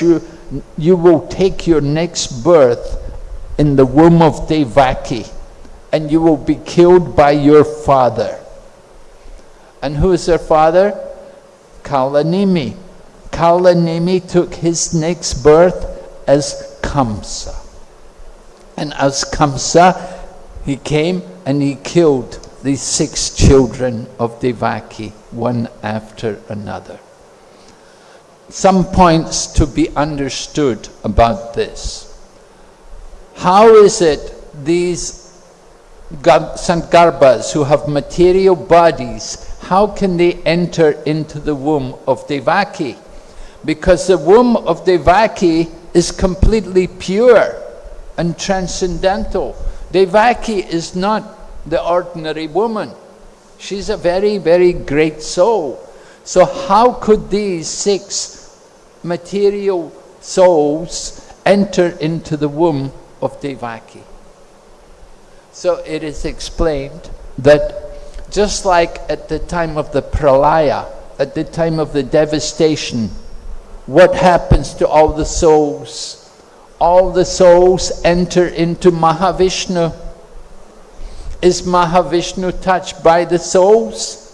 you, you will take your next birth in the womb of Devaki, and you will be killed by your father. And who is their father? Kalanemi. Kalanemi took his next birth as Kamsa. And as Kamsa, he came and he killed these six children of Devaki, one after another. Some points to be understood about this. How is it these Sadgarbhas who have material bodies, how can they enter into the womb of Devaki? Because the womb of Devaki is completely pure and transcendental. Devaki is not the ordinary woman. She's a very, very great soul. So how could these six material souls enter into the womb of Devaki? So it is explained that just like at the time of the pralaya, at the time of the devastation, what happens to all the souls? All the souls enter into Mahavishnu is Mahavishnu touched by the souls?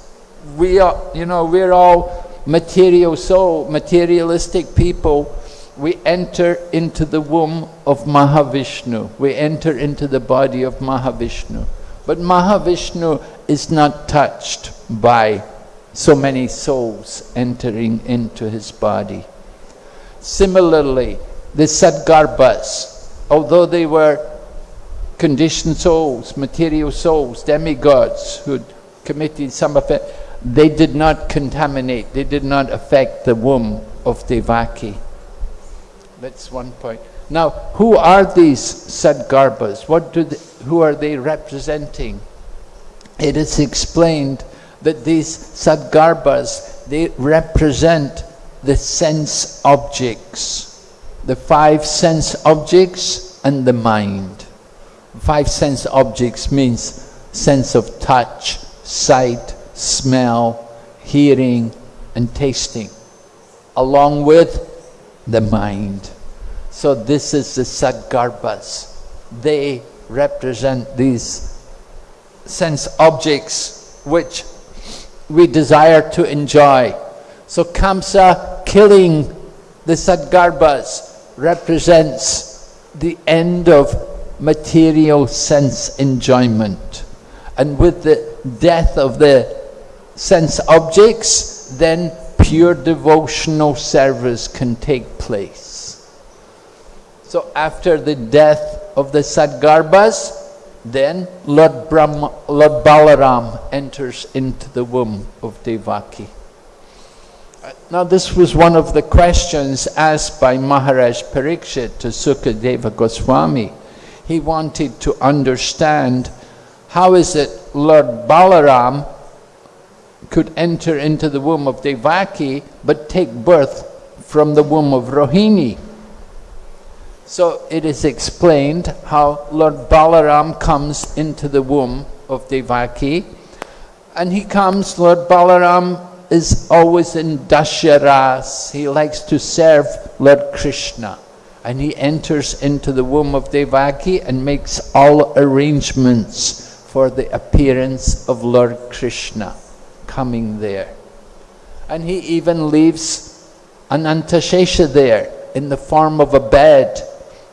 We are, you know, we're all material soul, materialistic people. We enter into the womb of Mahavishnu. We enter into the body of Mahavishnu. But Mahavishnu is not touched by so many souls entering into his body. Similarly, the Sadgarbhas, although they were conditioned souls, material souls, demigods who committed some offense, they did not contaminate, they did not affect the womb of Devaki. That's one point. Now, who are these Sadgarbhas? What do they, who are they representing? It is explained that these Sadgarbhas, they represent the sense objects, the five sense objects and the mind. Five sense objects means sense of touch, sight, smell, hearing, and tasting, along with the mind. So this is the Sadgarbhas. They represent these sense objects which we desire to enjoy. So Kamsa killing the Sadgarbhas represents the end of material sense enjoyment. And with the death of the sense objects, then pure devotional service can take place. So after the death of the Sadgarbhas, then Lord, Brahma, Lord Balaram enters into the womb of Devaki. Uh, now this was one of the questions asked by Maharaj Parikshit to Sukadeva Goswami he wanted to understand how is it Lord Balaram could enter into the womb of Devaki but take birth from the womb of Rohini. So it is explained how Lord Balaram comes into the womb of Devaki. And he comes, Lord Balaram is always in Dasharas, he likes to serve Lord Krishna. And he enters into the womb of Devaki and makes all arrangements for the appearance of Lord Krishna coming there. And he even leaves Anantashesha there in the form of a bed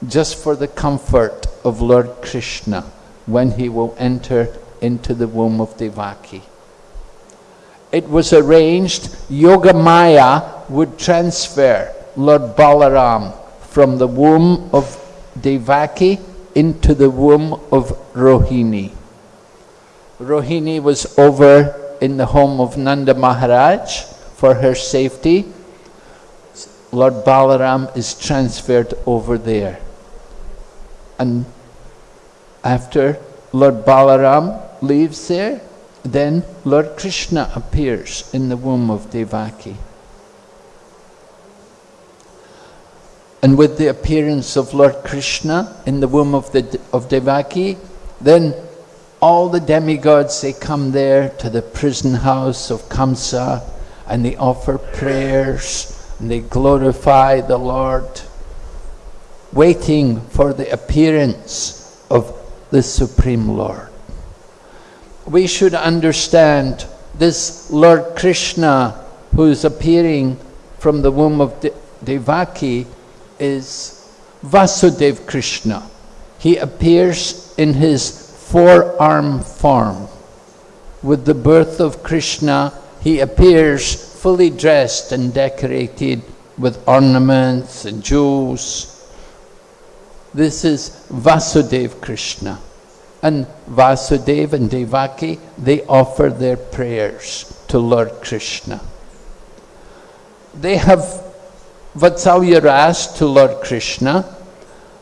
just for the comfort of Lord Krishna when he will enter into the womb of Devaki. It was arranged Yogamaya would transfer Lord Balaram from the womb of Devaki into the womb of Rohini. Rohini was over in the home of Nanda Maharaj for her safety. Lord Balaram is transferred over there. And after Lord Balaram leaves there, then Lord Krishna appears in the womb of Devaki. And with the appearance of Lord Krishna in the womb of, the, of Devaki, then all the demigods, they come there to the prison house of Kamsa and they offer prayers and they glorify the Lord, waiting for the appearance of the Supreme Lord. We should understand this Lord Krishna who is appearing from the womb of De Devaki is Vasudev Krishna. He appears in his four-arm form. With the birth of Krishna, he appears fully dressed and decorated with ornaments and jewels. This is Vasudev Krishna. And Vasudev and Devaki, they offer their prayers to Lord Krishna. They have Vatsalya Ras to Lord Krishna,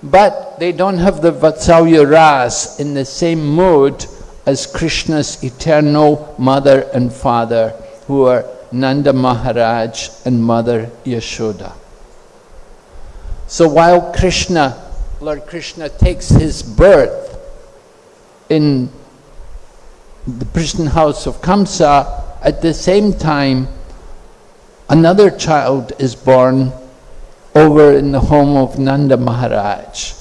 but they don't have the Vatsalya Ras in the same mood as Krishna's eternal mother and father, who are Nanda Maharaj and Mother Yashoda. So while Krishna, Lord Krishna takes his birth in the prison house of Kamsa, at the same time, another child is born over in the home of Nanda Maharaj,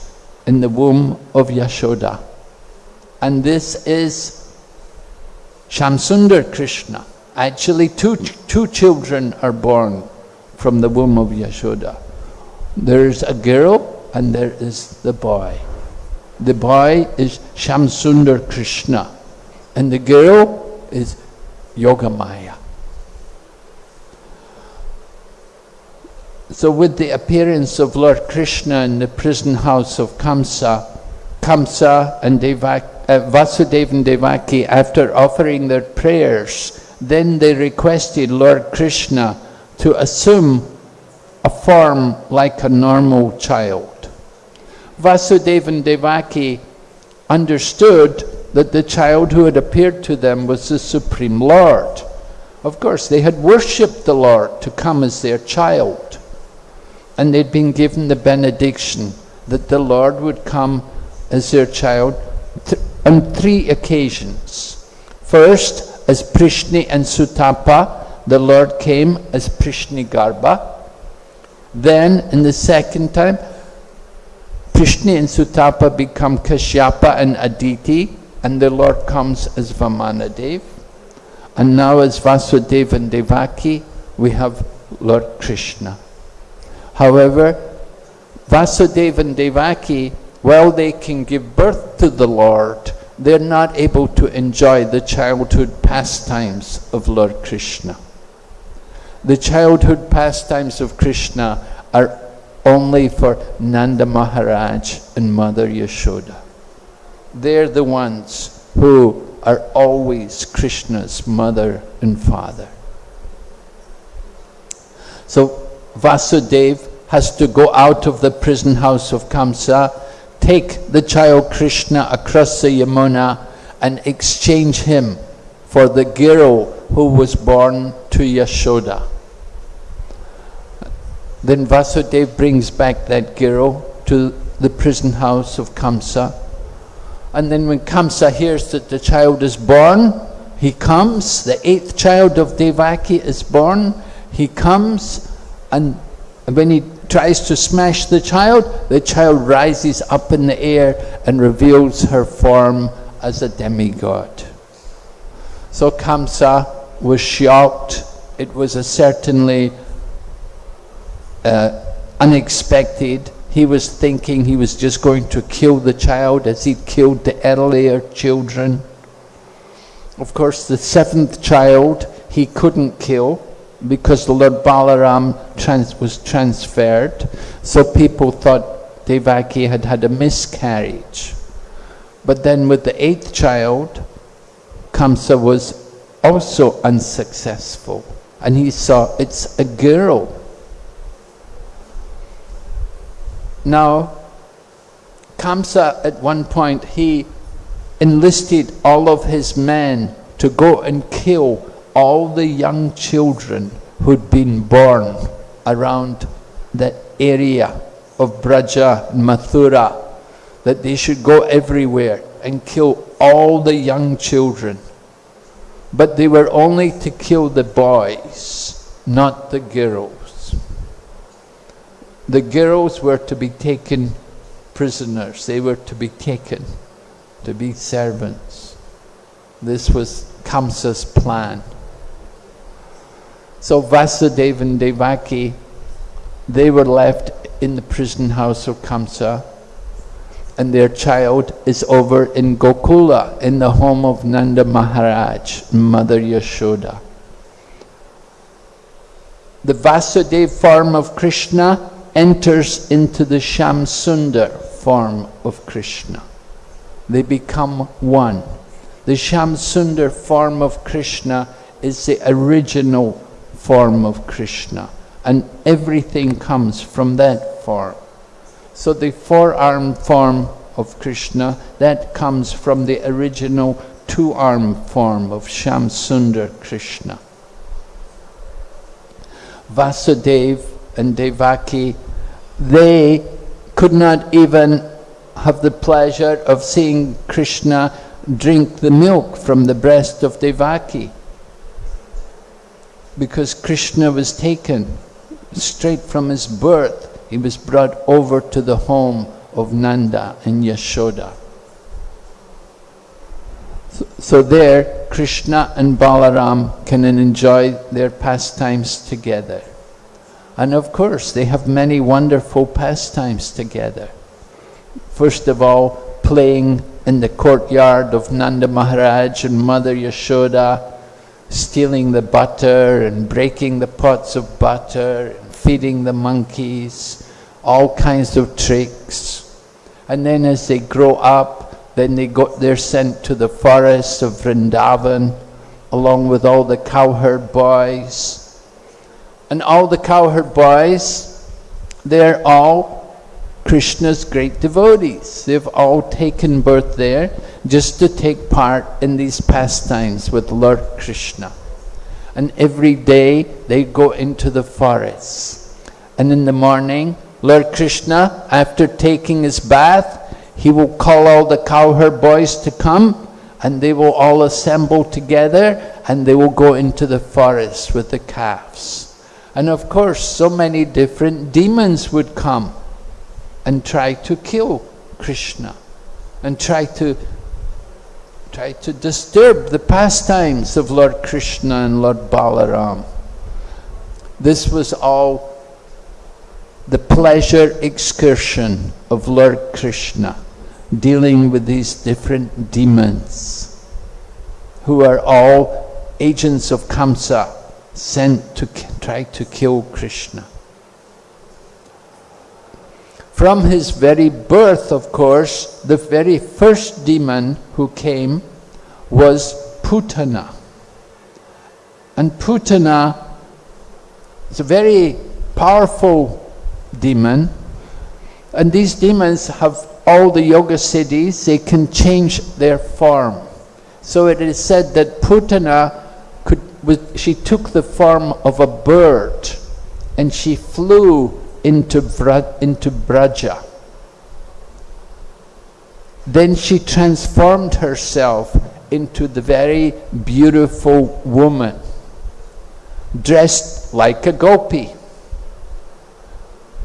in the womb of Yashoda. And this is Shamsundar Krishna. Actually, two, two children are born from the womb of Yashoda. There's a girl and there is the boy. The boy is Shamsundar Krishna and the girl is Yogamaya. So with the appearance of Lord Krishna in the prison house of Kamsa, Kamsa and Devak, uh, Vasudeva and Devaki, after offering their prayers, then they requested Lord Krishna to assume a form like a normal child. Vasudeva and Devaki understood that the child who had appeared to them was the Supreme Lord. Of course, they had worshipped the Lord to come as their child and they'd been given the benediction that the Lord would come as their child th on three occasions. First, as Prishni and Sutapa, the Lord came as Prishni Garbha. Then, in the second time, Prishni and Sutapa become Kashyapa and Aditi, and the Lord comes as Vamanadev. And now as Vasudeva and Devaki, we have Lord Krishna. However, Vasudeva and Devaki, while they can give birth to the Lord, they're not able to enjoy the childhood pastimes of Lord Krishna. The childhood pastimes of Krishna are only for Nanda Maharaj and Mother Yashoda. They're the ones who are always Krishna's mother and father. So Vasudev has to go out of the prison house of Kamsa, take the child Krishna across the Yamuna and exchange him for the girl who was born to Yashoda. Then Vasudev brings back that girl to the prison house of Kamsa. And then when Kamsa hears that the child is born, he comes, the eighth child of Devaki is born, he comes and when he tries to smash the child, the child rises up in the air and reveals her form as a demigod. So Kamsa was shocked. It was a certainly uh, unexpected. He was thinking he was just going to kill the child as he'd killed the earlier children. Of course, the seventh child he couldn't kill because the Lord Balaram trans was transferred, so people thought Devaki had had a miscarriage. But then with the eighth child, Kamsa was also unsuccessful. And he saw it's a girl. Now, Kamsa at one point, he enlisted all of his men to go and kill all the young children who'd been born around the area of Braja and Mathura, that they should go everywhere and kill all the young children. But they were only to kill the boys, not the girls. the girls were to be taken prisoners. They were to be taken to be servants. This was Kamsa's plan. So Vasudeva and Devaki, they were left in the prison house of Kamsa and their child is over in Gokula in the home of Nanda Maharaj, Mother Yashoda. The Vasudeva form of Krishna enters into the Shamsundar form of Krishna. They become one. The Shamsundar form of Krishna is the original form of Krishna and everything comes from that form. So the four-armed form of Krishna, that comes from the original two-armed form of Shamsundar Krishna. Vasudeva and Devaki, they could not even have the pleasure of seeing Krishna drink the milk from the breast of Devaki because Krishna was taken straight from his birth. He was brought over to the home of Nanda and Yashoda. So, there, Krishna and Balaram can enjoy their pastimes together. And of course, they have many wonderful pastimes together. First of all, playing in the courtyard of Nanda Maharaj and Mother Yashoda, stealing the butter and breaking the pots of butter and feeding the monkeys, all kinds of tricks. And then as they grow up, then they go, they're sent to the forests of Vrindavan, along with all the cowherd boys. And all the cowherd boys, they're all Krishna's great devotees. They've all taken birth there just to take part in these pastimes with Lord Krishna. And every day they go into the forests. And in the morning, Lord Krishna, after taking his bath, he will call all the cowherd boys to come and they will all assemble together and they will go into the forest with the calves. And of course, so many different demons would come and try to kill Krishna and try to try to disturb the pastimes of Lord Krishna and Lord Balaram. This was all the pleasure excursion of Lord Krishna, dealing with these different demons, who are all agents of Kamsa, sent to try to kill Krishna. From his very birth, of course, the very first demon who came was Putana. And Putana is a very powerful demon. And these demons have all the yoga siddhis, they can change their form. So it is said that Putana could, she took the form of a bird and she flew into, into Braja. Then she transformed herself into the very beautiful woman, dressed like a gopi.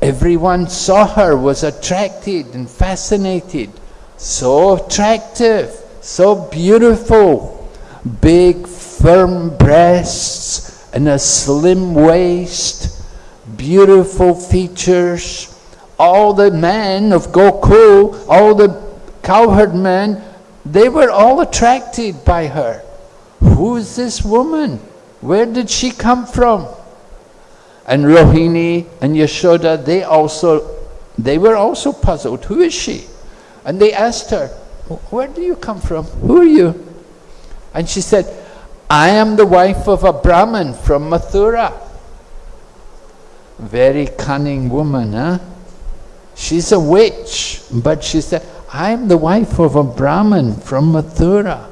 Everyone saw her, was attracted and fascinated. So attractive, so beautiful, big firm breasts and a slim waist, beautiful features. All the men of Gokul, all the cowherd men, they were all attracted by her. Who is this woman? Where did she come from? And Rohini and Yashoda, they also, they were also puzzled. Who is she? And they asked her, where do you come from? Who are you? And she said, I am the wife of a Brahmin from Mathura. Very cunning woman, huh? She's a witch, but she said, I'm the wife of a Brahmin from Mathura.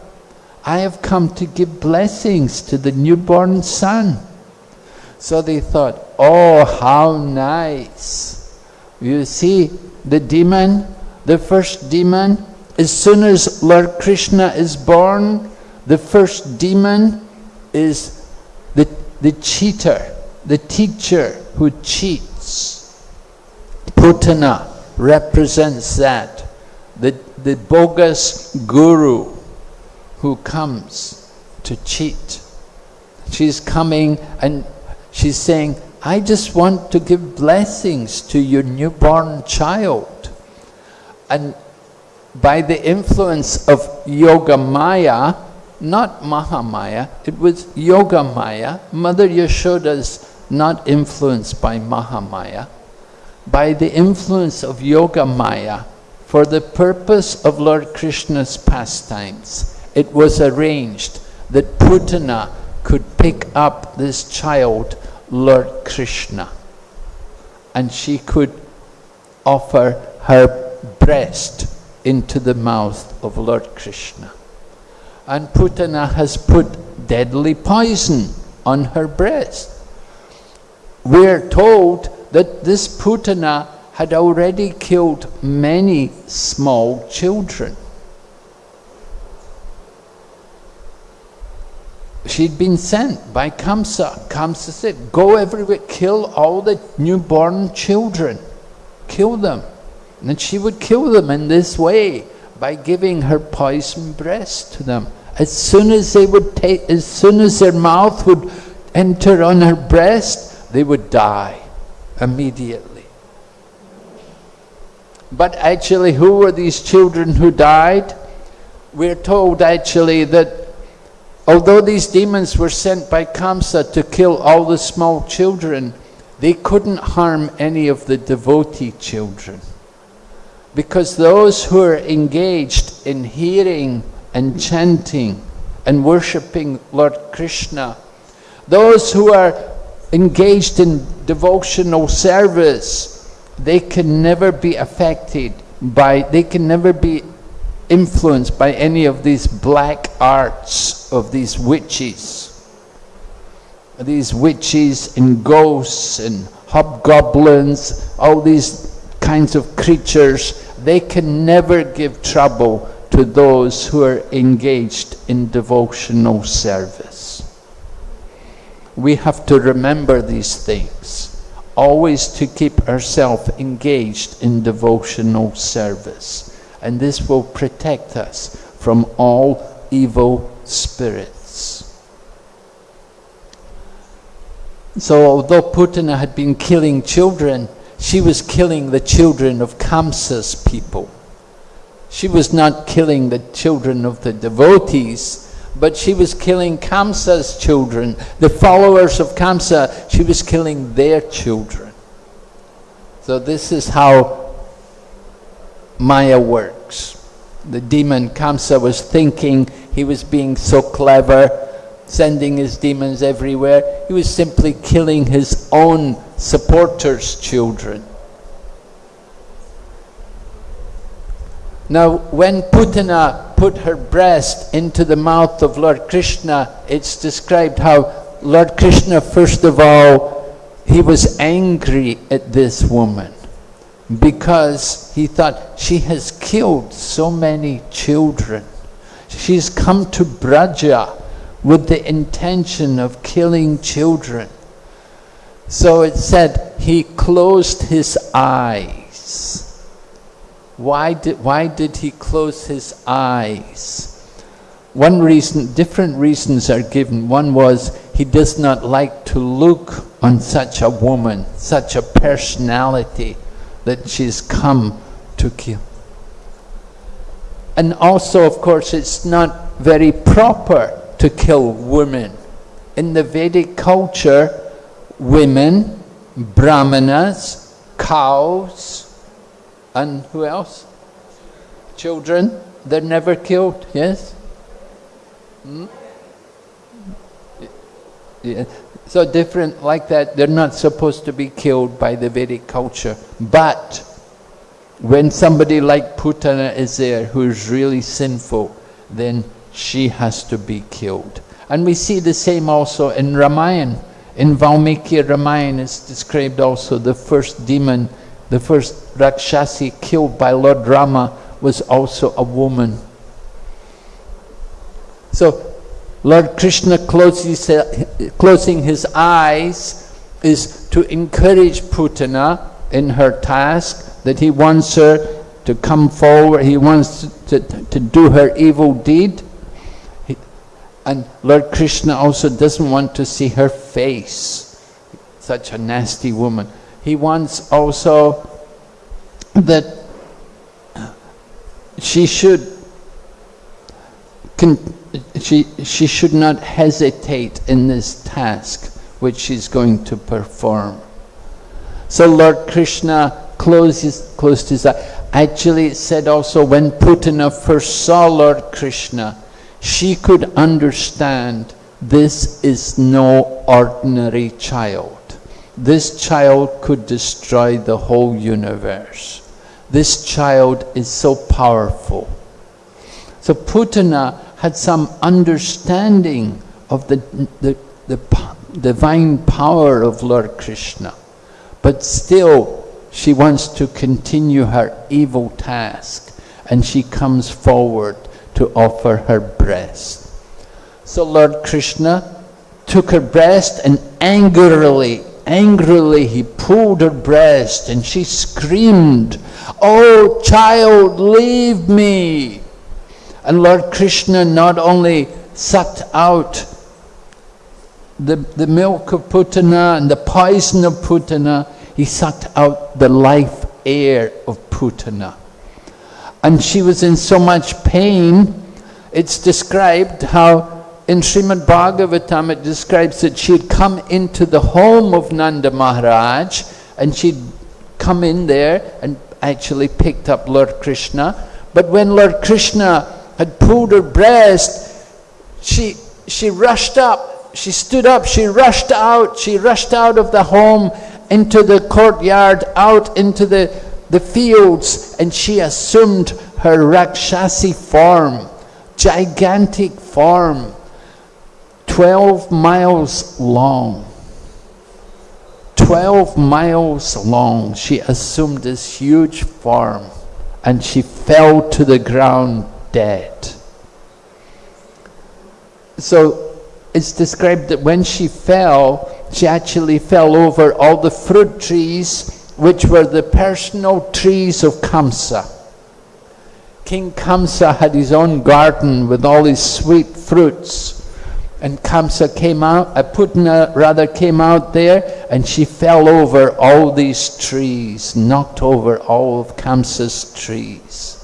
I have come to give blessings to the newborn son. So they thought, oh, how nice. You see, the demon, the first demon, as soon as Lord Krishna is born, the first demon is the, the cheater, the teacher who cheats. Putana represents that. The, the bogus guru who comes to cheat. She's coming and she's saying, I just want to give blessings to your newborn child. And by the influence of Yoga Maya, not Mahamaya, it was Yoga Maya. Mother Yashoda's not influenced by Mahamaya. By the influence of Yoga Maya, for the purpose of Lord Krishna's pastimes, it was arranged that Putana could pick up this child, Lord Krishna, and she could offer her breast into the mouth of Lord Krishna. And Putana has put deadly poison on her breast. We're told that this Putana had already killed many small children. She'd been sent by Kamsa. Kamsa said, go everywhere, kill all the newborn children. Kill them. And she would kill them in this way by giving her poison breast to them. As soon as they would take, as soon as their mouth would enter on her breast, they would die immediately. But actually, who were these children who died? We're told actually that although these demons were sent by Kamsa to kill all the small children, they couldn't harm any of the devotee children. Because those who are engaged in hearing and chanting and worshipping Lord Krishna, those who are engaged in devotional service, they can never be affected by, they can never be influenced by any of these black arts of these witches. These witches and ghosts and hobgoblins, all these kinds of creatures, they can never give trouble to those who are engaged in devotional service. We have to remember these things, always to keep ourselves engaged in devotional service. And this will protect us from all evil spirits. So although Putana had been killing children, she was killing the children of Kamsa's people. She was not killing the children of the devotees, but she was killing Kamsa's children. The followers of Kamsa, she was killing their children. So this is how Maya works. The demon Kamsa was thinking he was being so clever, sending his demons everywhere. He was simply killing his own supporters' children. Now, when Putana put her breast into the mouth of Lord Krishna, it's described how Lord Krishna, first of all, he was angry at this woman because he thought she has killed so many children. She's come to Braja with the intention of killing children. So it said he closed his eyes. Why did, why did he close his eyes? One reason, different reasons are given. One was he does not like to look on such a woman, such a personality that she's come to kill. And also, of course, it's not very proper to kill women. In the Vedic culture, women, brahmanas, cows, and who else? Children, they're never killed, yes? Hmm? Yeah. So different like that, they're not supposed to be killed by the Vedic culture. But when somebody like Putana is there who is really sinful, then she has to be killed. And we see the same also in Ramayana. In Valmiki Ramayana is described also the first demon, the first Rakshasi killed by Lord Rama was also a woman. So Lord Krishna closing his eyes is to encourage Putana in her task, that he wants her to come forward, he wants to, to, to do her evil deed. He, and Lord Krishna also doesn't want to see her face, such a nasty woman. He wants also that she should she, she should not hesitate in this task which she's going to perform. So Lord Krishna closes, closed his eye. Actually, it said also when Putana first saw Lord Krishna, she could understand this is no ordinary child. This child could destroy the whole universe. This child is so powerful. So Putana had some understanding of the, the, the divine power of Lord Krishna. But still, she wants to continue her evil task and she comes forward to offer her breast. So Lord Krishna took her breast and angrily, angrily he pulled her breast and she screamed, Oh child, leave me! And Lord Krishna not only sucked out the, the milk of Putana and the poison of Putana, he sucked out the life air of Putana. And she was in so much pain, it's described how in Srimad Bhagavatam it describes that she had come into the home of Nanda Maharaj and she'd come in there and actually picked up Lord Krishna. But when Lord Krishna had pulled her breast, she, she rushed up, she stood up, she rushed out, she rushed out of the home into the courtyard, out into the, the fields, and she assumed her Rakshasi form, gigantic form, 12 miles long. 12 miles long, she assumed this huge form and she fell to the ground dead. So it's described that when she fell, she actually fell over all the fruit trees, which were the personal trees of Kamsa. King Kamsa had his own garden with all his sweet fruits. And Kamsa came out, uh, Putana rather came out there, and she fell over all these trees, knocked over all of Kamsa's trees.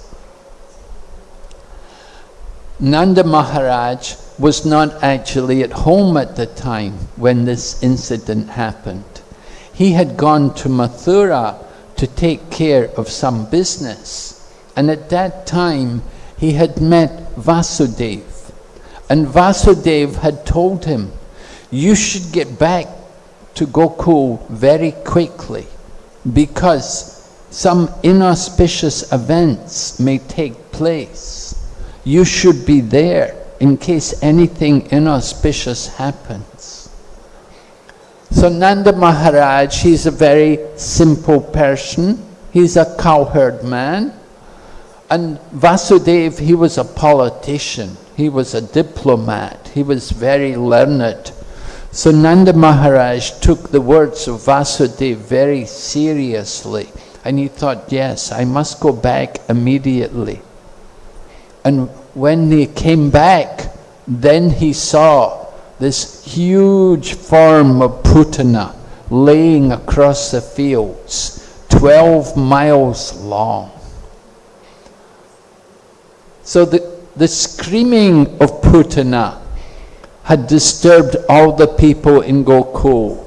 Nanda Maharaj was not actually at home at the time when this incident happened. He had gone to Mathura to take care of some business. And at that time, he had met Vasudev. And Vasudev had told him, you should get back to Gokul very quickly because some inauspicious events may take place you should be there in case anything inauspicious happens. So Nanda Maharaj, he's a very simple person. He's a cowherd man. And Vasudev, he was a politician. He was a diplomat. He was very learned. So Nanda Maharaj took the words of Vasudev very seriously. And he thought, yes, I must go back immediately. And when he came back, then he saw this huge form of Putana laying across the fields, 12 miles long. So the, the screaming of Putana had disturbed all the people in Gokul.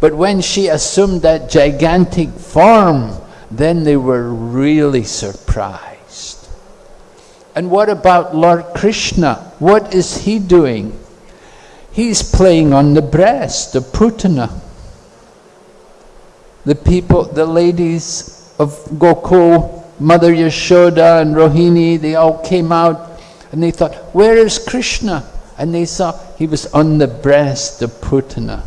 But when she assumed that gigantic form, then they were really surprised. And what about Lord Krishna? What is he doing? He's playing on the breast of Putana. The people, the ladies of Gokul, Mother Yashoda and Rohini, they all came out and they thought, where is Krishna? And they saw he was on the breast of Putana.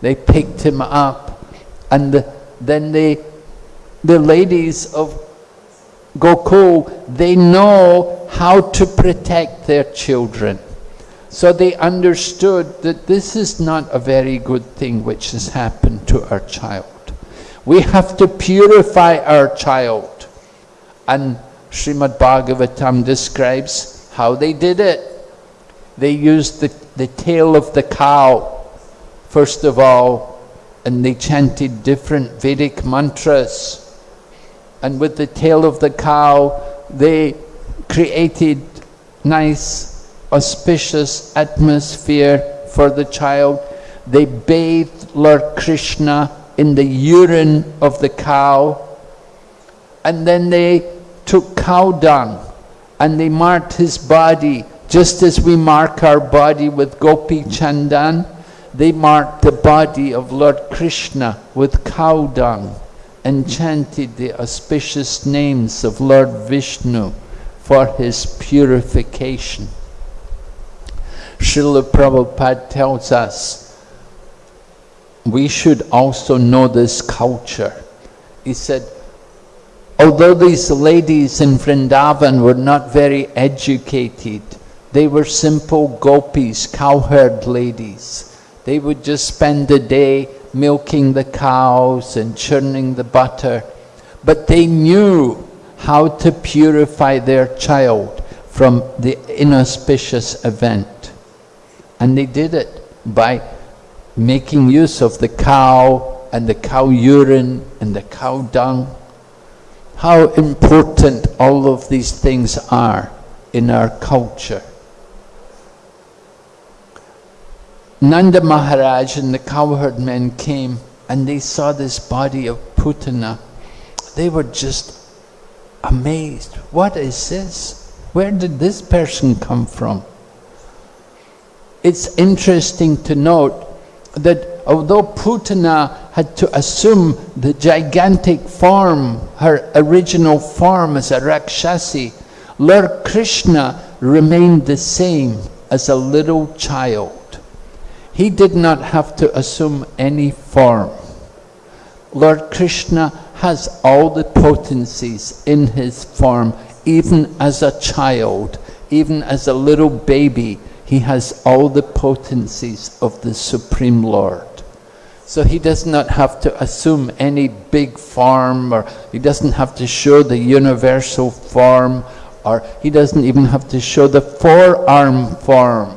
They picked him up and the, then they, the ladies of Gokul, they know how to protect their children. So they understood that this is not a very good thing which has happened to our child. We have to purify our child. And Srimad Bhagavatam describes how they did it. They used the, the tail of the cow, first of all, and they chanted different Vedic mantras. And with the tail of the cow, they created nice, auspicious atmosphere for the child. They bathed Lord Krishna in the urine of the cow. And then they took cow dung and they marked his body just as we mark our body with gopi chandan. They marked the body of Lord Krishna with cow dung and chanted the auspicious names of Lord Vishnu for his purification. Srila Prabhupada tells us we should also know this culture. He said, although these ladies in Vrindavan were not very educated, they were simple gopis, cowherd ladies. They would just spend the day milking the cows and churning the butter. But they knew how to purify their child from the inauspicious event. And they did it by making use of the cow and the cow urine and the cow dung. How important all of these things are in our culture. Nanda Maharaj and the cowherd men came and they saw this body of Putana. They were just amazed. What is this? Where did this person come from? It's interesting to note that although Putana had to assume the gigantic form, her original form as a Rakshasi, Lord Krishna remained the same as a little child. He did not have to assume any form. Lord Krishna has all the potencies in his form, even as a child, even as a little baby, he has all the potencies of the Supreme Lord. So he does not have to assume any big form or he doesn't have to show the universal form or he doesn't even have to show the four-arm form.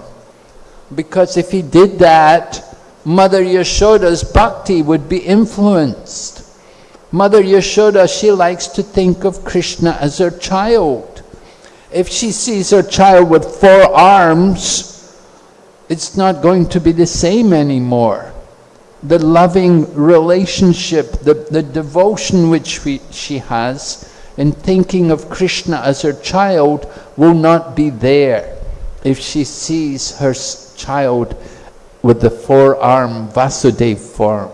Because if he did that, Mother Yashoda's bhakti would be influenced. Mother Yashoda, she likes to think of Krishna as her child. If she sees her child with four arms, it's not going to be the same anymore. The loving relationship, the, the devotion which we, she has in thinking of Krishna as her child will not be there if she sees her child with the four-arm Vasudeva form.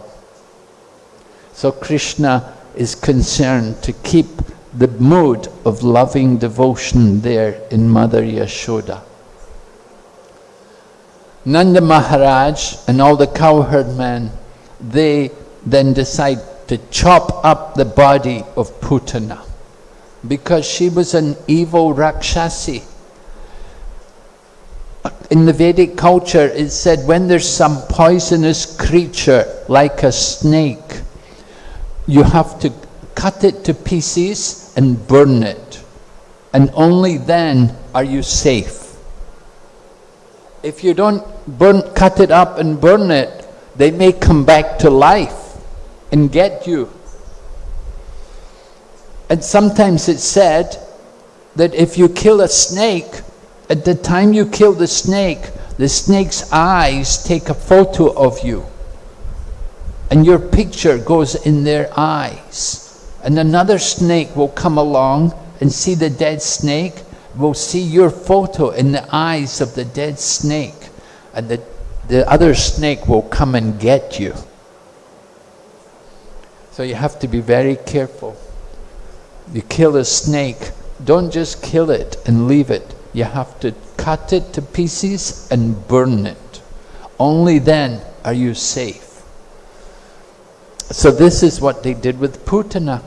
So Krishna is concerned to keep the mood of loving devotion there in Mother Yashoda. Nanda Maharaj and all the cowherd men, they then decide to chop up the body of Putana because she was an evil Rakshasi. In the Vedic culture, it said when there's some poisonous creature like a snake, you have to cut it to pieces and burn it. And only then are you safe. If you don't burn, cut it up and burn it, they may come back to life and get you. And sometimes it's said that if you kill a snake, at the time you kill the snake, the snake's eyes take a photo of you. And your picture goes in their eyes and another snake will come along and see the dead snake, will see your photo in the eyes of the dead snake, and the, the other snake will come and get you. So you have to be very careful. You kill a snake, don't just kill it and leave it. You have to cut it to pieces and burn it. Only then are you safe. So this is what they did with Putana.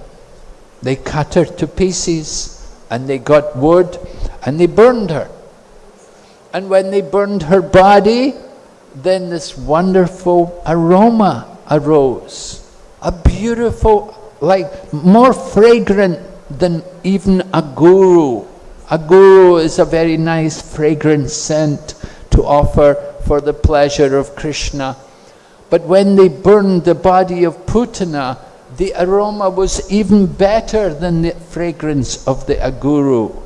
They cut her to pieces and they got wood and they burned her. And when they burned her body, then this wonderful aroma arose. a beautiful, like more fragrant than even aguru. A guru is a very nice fragrant scent to offer for the pleasure of Krishna. But when they burned the body of Putana, the aroma was even better than the fragrance of the aguru.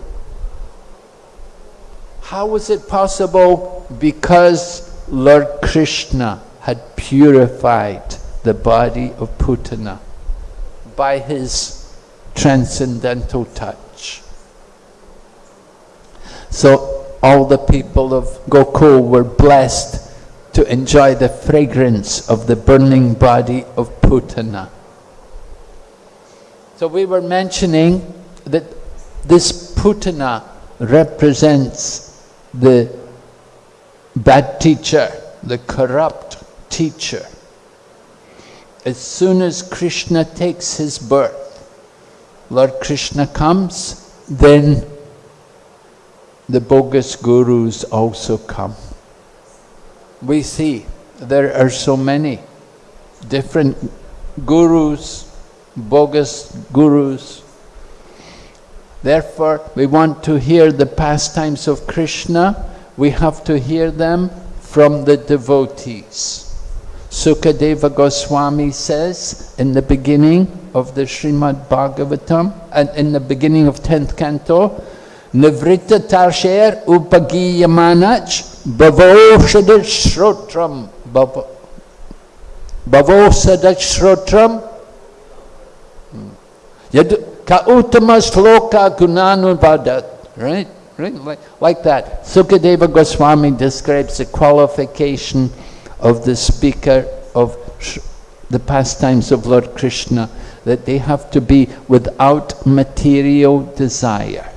How was it possible? Because Lord Krishna had purified the body of Putana by his transcendental touch. So all the people of Gokul were blessed to enjoy the fragrance of the burning body of Putana. So we were mentioning that this Putana represents the bad teacher, the corrupt teacher. As soon as Krishna takes his birth, Lord Krishna comes, then the bogus gurus also come. We see there are so many different gurus, bogus gurus. Therefore, we want to hear the pastimes of Krishna, we have to hear them from the devotees. Sukadeva Goswami says in the beginning of the Srimad Bhagavatam and in the beginning of 10th canto, Nivrita Tarsher Upagiyamanach Bhavosadat Shrotram Bhavosadat Shrotram Yad Ka Uttama Gunanubhadat Right? Right? Like, like that. Sukadeva Goswami describes the qualification of the speaker of the pastimes of Lord Krishna, that they have to be without material desire.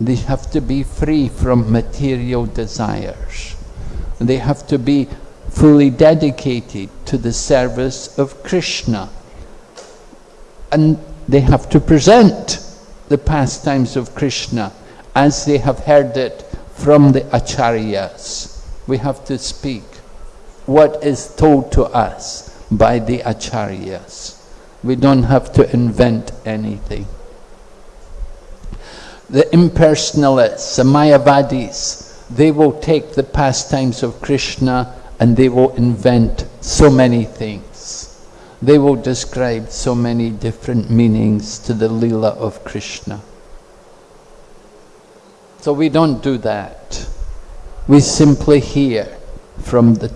They have to be free from material desires. They have to be fully dedicated to the service of Krishna. And they have to present the pastimes of Krishna as they have heard it from the acharyas. We have to speak what is told to us by the acharyas. We don't have to invent anything. The impersonalists, the Mayavadis, they will take the pastimes of Krishna and they will invent so many things. They will describe so many different meanings to the lila of Krishna. So we don't do that. We simply hear from the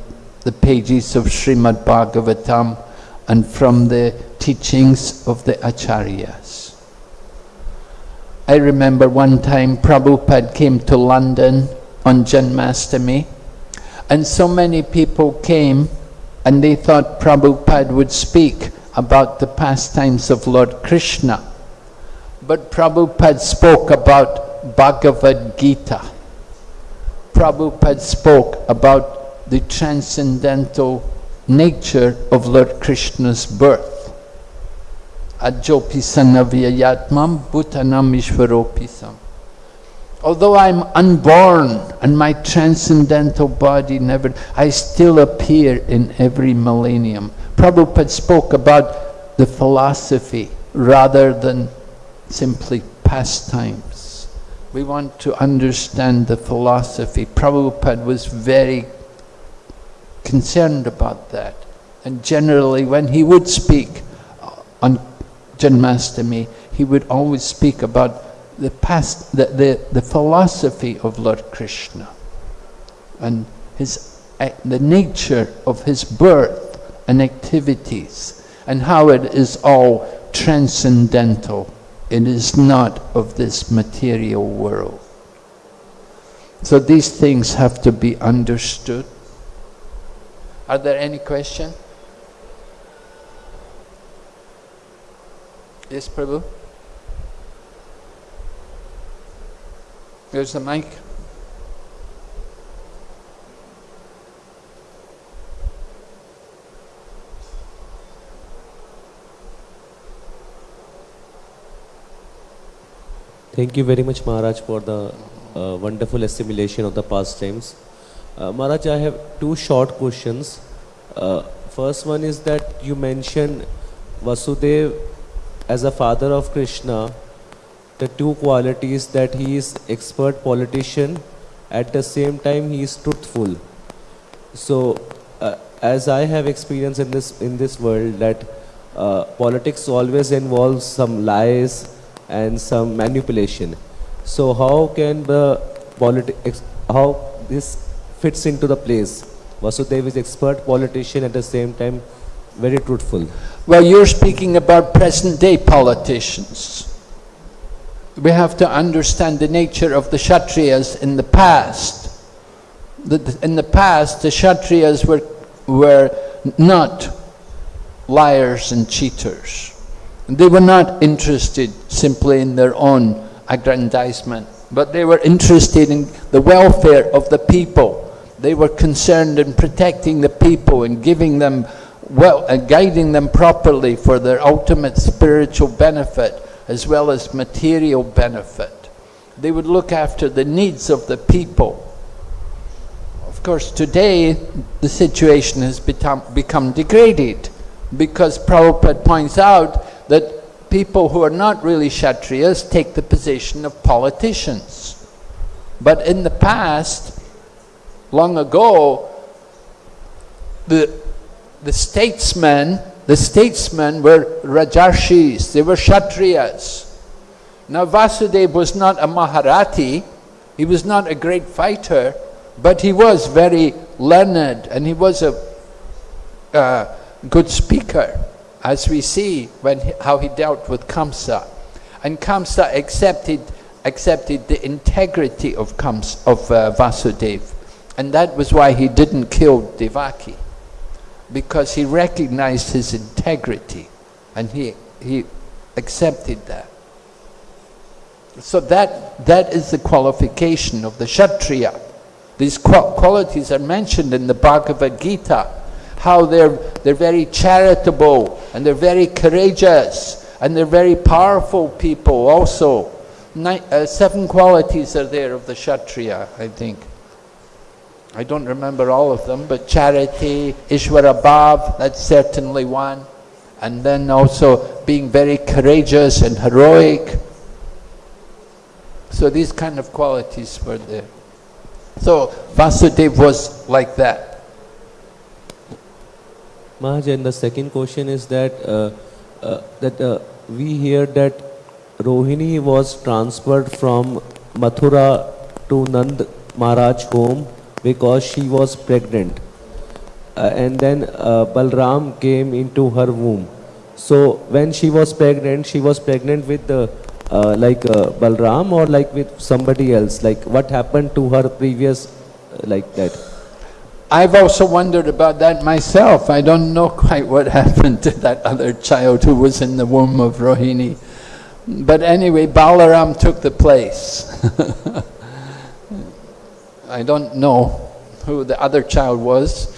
the pages of Srimad Bhagavatam and from the teachings of the Acharyas. I remember one time Prabhupada came to London on Janmastami and so many people came and they thought Prabhupada would speak about the pastimes of Lord Krishna. But Prabhupada spoke about Bhagavad Gita. Prabhupada spoke about the transcendental nature of Lord Krishna's birth. Ajopisanaviyayatmam bhutanam ishvaropisam. Although I'm unborn and my transcendental body never, I still appear in every millennium. Prabhupada spoke about the philosophy rather than simply pastimes. We want to understand the philosophy. Prabhupada was very concerned about that. And generally, when he would speak on Janmastami, he would always speak about the past, the, the, the philosophy of Lord Krishna and his, the nature of his birth and activities and how it is all transcendental. It is not of this material world. So these things have to be understood. Are there any questions? Yes, Prabhu? Here's the mic. Thank you very much, Maharaj, for the uh, wonderful assimilation of the pastimes. Uh, Maharaj, I have two short questions. Uh, first one is that you mentioned Vasudev as a father of Krishna, the two qualities that he is expert politician, at the same time he is truthful. So, uh, as I have experience in this in this world, that uh, politics always involves some lies and some manipulation. So, how can the politics how this fits into the place? Vasudev is expert politician at the same time very truthful. Well, you're speaking about present day politicians. We have to understand the nature of the Kshatriyas in the past. In the past, the Kshatriyas were, were not liars and cheaters. They were not interested simply in their own aggrandizement, but they were interested in the welfare of the people. They were concerned in protecting the people and giving them well and guiding them properly for their ultimate spiritual benefit as well as material benefit. They would look after the needs of the people. Of course, today the situation has become, become degraded because Prabhupada points out that people who are not really Kshatriyas take the position of politicians. But in the past, long ago, the, the statesmen, the statesmen were Rajarshis, they were Kshatriyas. Now Vasudeva was not a Maharathi, he was not a great fighter, but he was very learned and he was a uh, good speaker, as we see when he, how he dealt with Kamsa. And Kamsa accepted, accepted the integrity of, Kams, of uh, Vasudeva. And that was why he didn't kill Devaki, because he recognized his integrity and he, he accepted that. So that, that is the qualification of the Kshatriya. These qualities are mentioned in the Bhagavad Gita, how they're, they're very charitable and they're very courageous and they're very powerful people also. Ni- uh, seven qualities are there of the Kshatriya, I think. I don't remember all of them, but charity, Ishwara Bhav, that's certainly one. And then also being very courageous and heroic. So these kind of qualities were there. So Vasudev was like that. Maharaj, and the second question is that uh, uh, that uh, we hear that Rohini was transferred from Mathura to Nand Maharaj home because she was pregnant, uh, and then uh, Balram came into her womb. So when she was pregnant, she was pregnant with the uh, like uh, Balram or like with somebody else. Like what happened to her previous uh, like that? I've also wondered about that myself. I don't know quite what happened to that other child who was in the womb of Rohini. But anyway, Balaram took the place. I don't know who the other child was.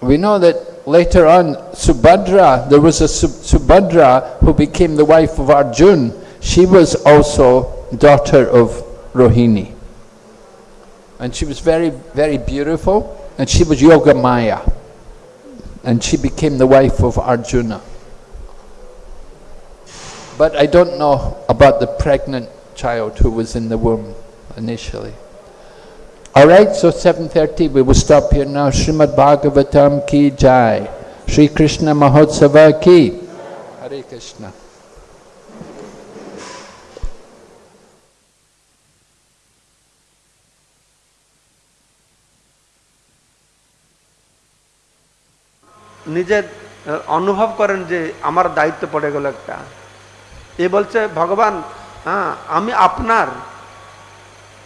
We know that later on, Subhadra, there was a Sub- Subhadra who became the wife of Arjun. She was also daughter of Rohini. And she was very, very beautiful, and she was Yoga Maya. And she became the wife of Arjuna. But I don't know about the pregnant child who was in the womb initially. All right, so 7.30, we will stop here now. Srimad Bhagavatam ki jai. Sri Krishna Mahotsava ki. Hare Krishna. নিজের অনুভব করেন যে আমার দায়িত্ব পড়ে গেল একটা এ বলছে ভগবান হ্যাঁ আমি আপনার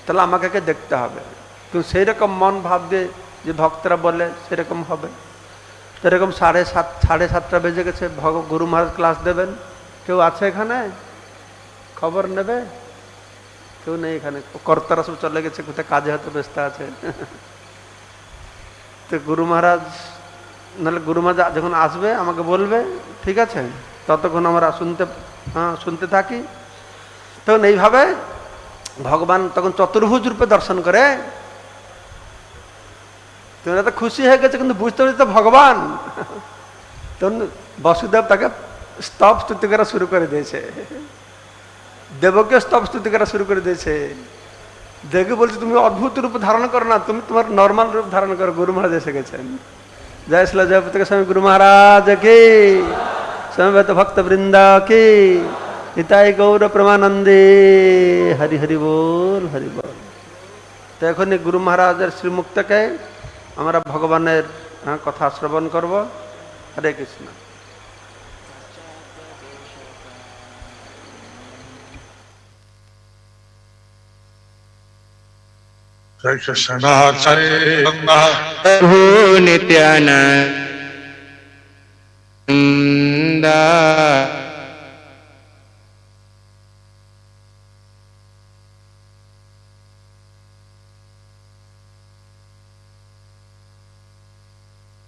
তাহলে আমাকে দেখতে হবে কিন্তু সেই রকম মন ভাব ভাববে যে ভক্তরা বলে সেরকম হবে। সেরকম সাড়ে সাত, সাড়ে সাতটা বেজে গেছে, ভগ, গুরু মহারাজ ক্লাস দেবেন। কেউ আছে এখানে? খবর নেবে? কেউ নেই এখানে। কর্তারা সব চলে গেছে, কোথায় কাজে হয়তো ব্যস্ত আছে। তো গুরু মহারাজ, নাহলে গুরু মহারাজ যখন আসবে, আমাকে বলবে, ঠিক আছে? ততক্ষণ আমরা শুনতে হ্যাঁ শুনতে থাকি। তখন এইভাবে ভগবান তখন চতুর্ভুজ রূপে দর্শন করে। তোমরা তো খুশি হয়ে গেছে, কিন্তু বুঝতে পারছি তো ভগবান। তখন বসুদেব তাকে স্তব স্তুতি করা শুরু করে দিয়েছে। দেবকে স্তব স্তুতি করা শুরু করে দিয়েছে। দেখে বলছে, তুমি অদ্ভুত রূপ ধারণ করো না, তুমি তোমার নর্মাল রূপ ধারণ করো, গুরু মহারাজ এসে গেছেন। জয় শিলা জয় স্বামী, গুরু মহারাজ কে? ভক্ত বৃন্দা কে? নিতাই গৌর প্রেমানন্দে, হরি হরি বল হরি বল। তো এখনই গুরু মহারাজের শ্রীমুক্তকে আমরা ভগবানের হ্যাঁ, কথা শ্রবণ করব। হরে কৃষ্ণ। Jai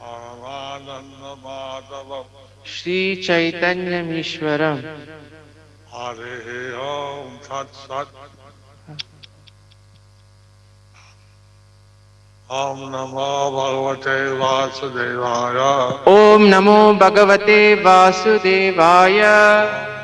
परमानन्दमाधवम् श्रीचैतन्यमीश्वरम्। हरे ओम् सत्सत् ओम नमो भगवते वासुदेवाय। ओम नमो भगवते वासुदेवाय।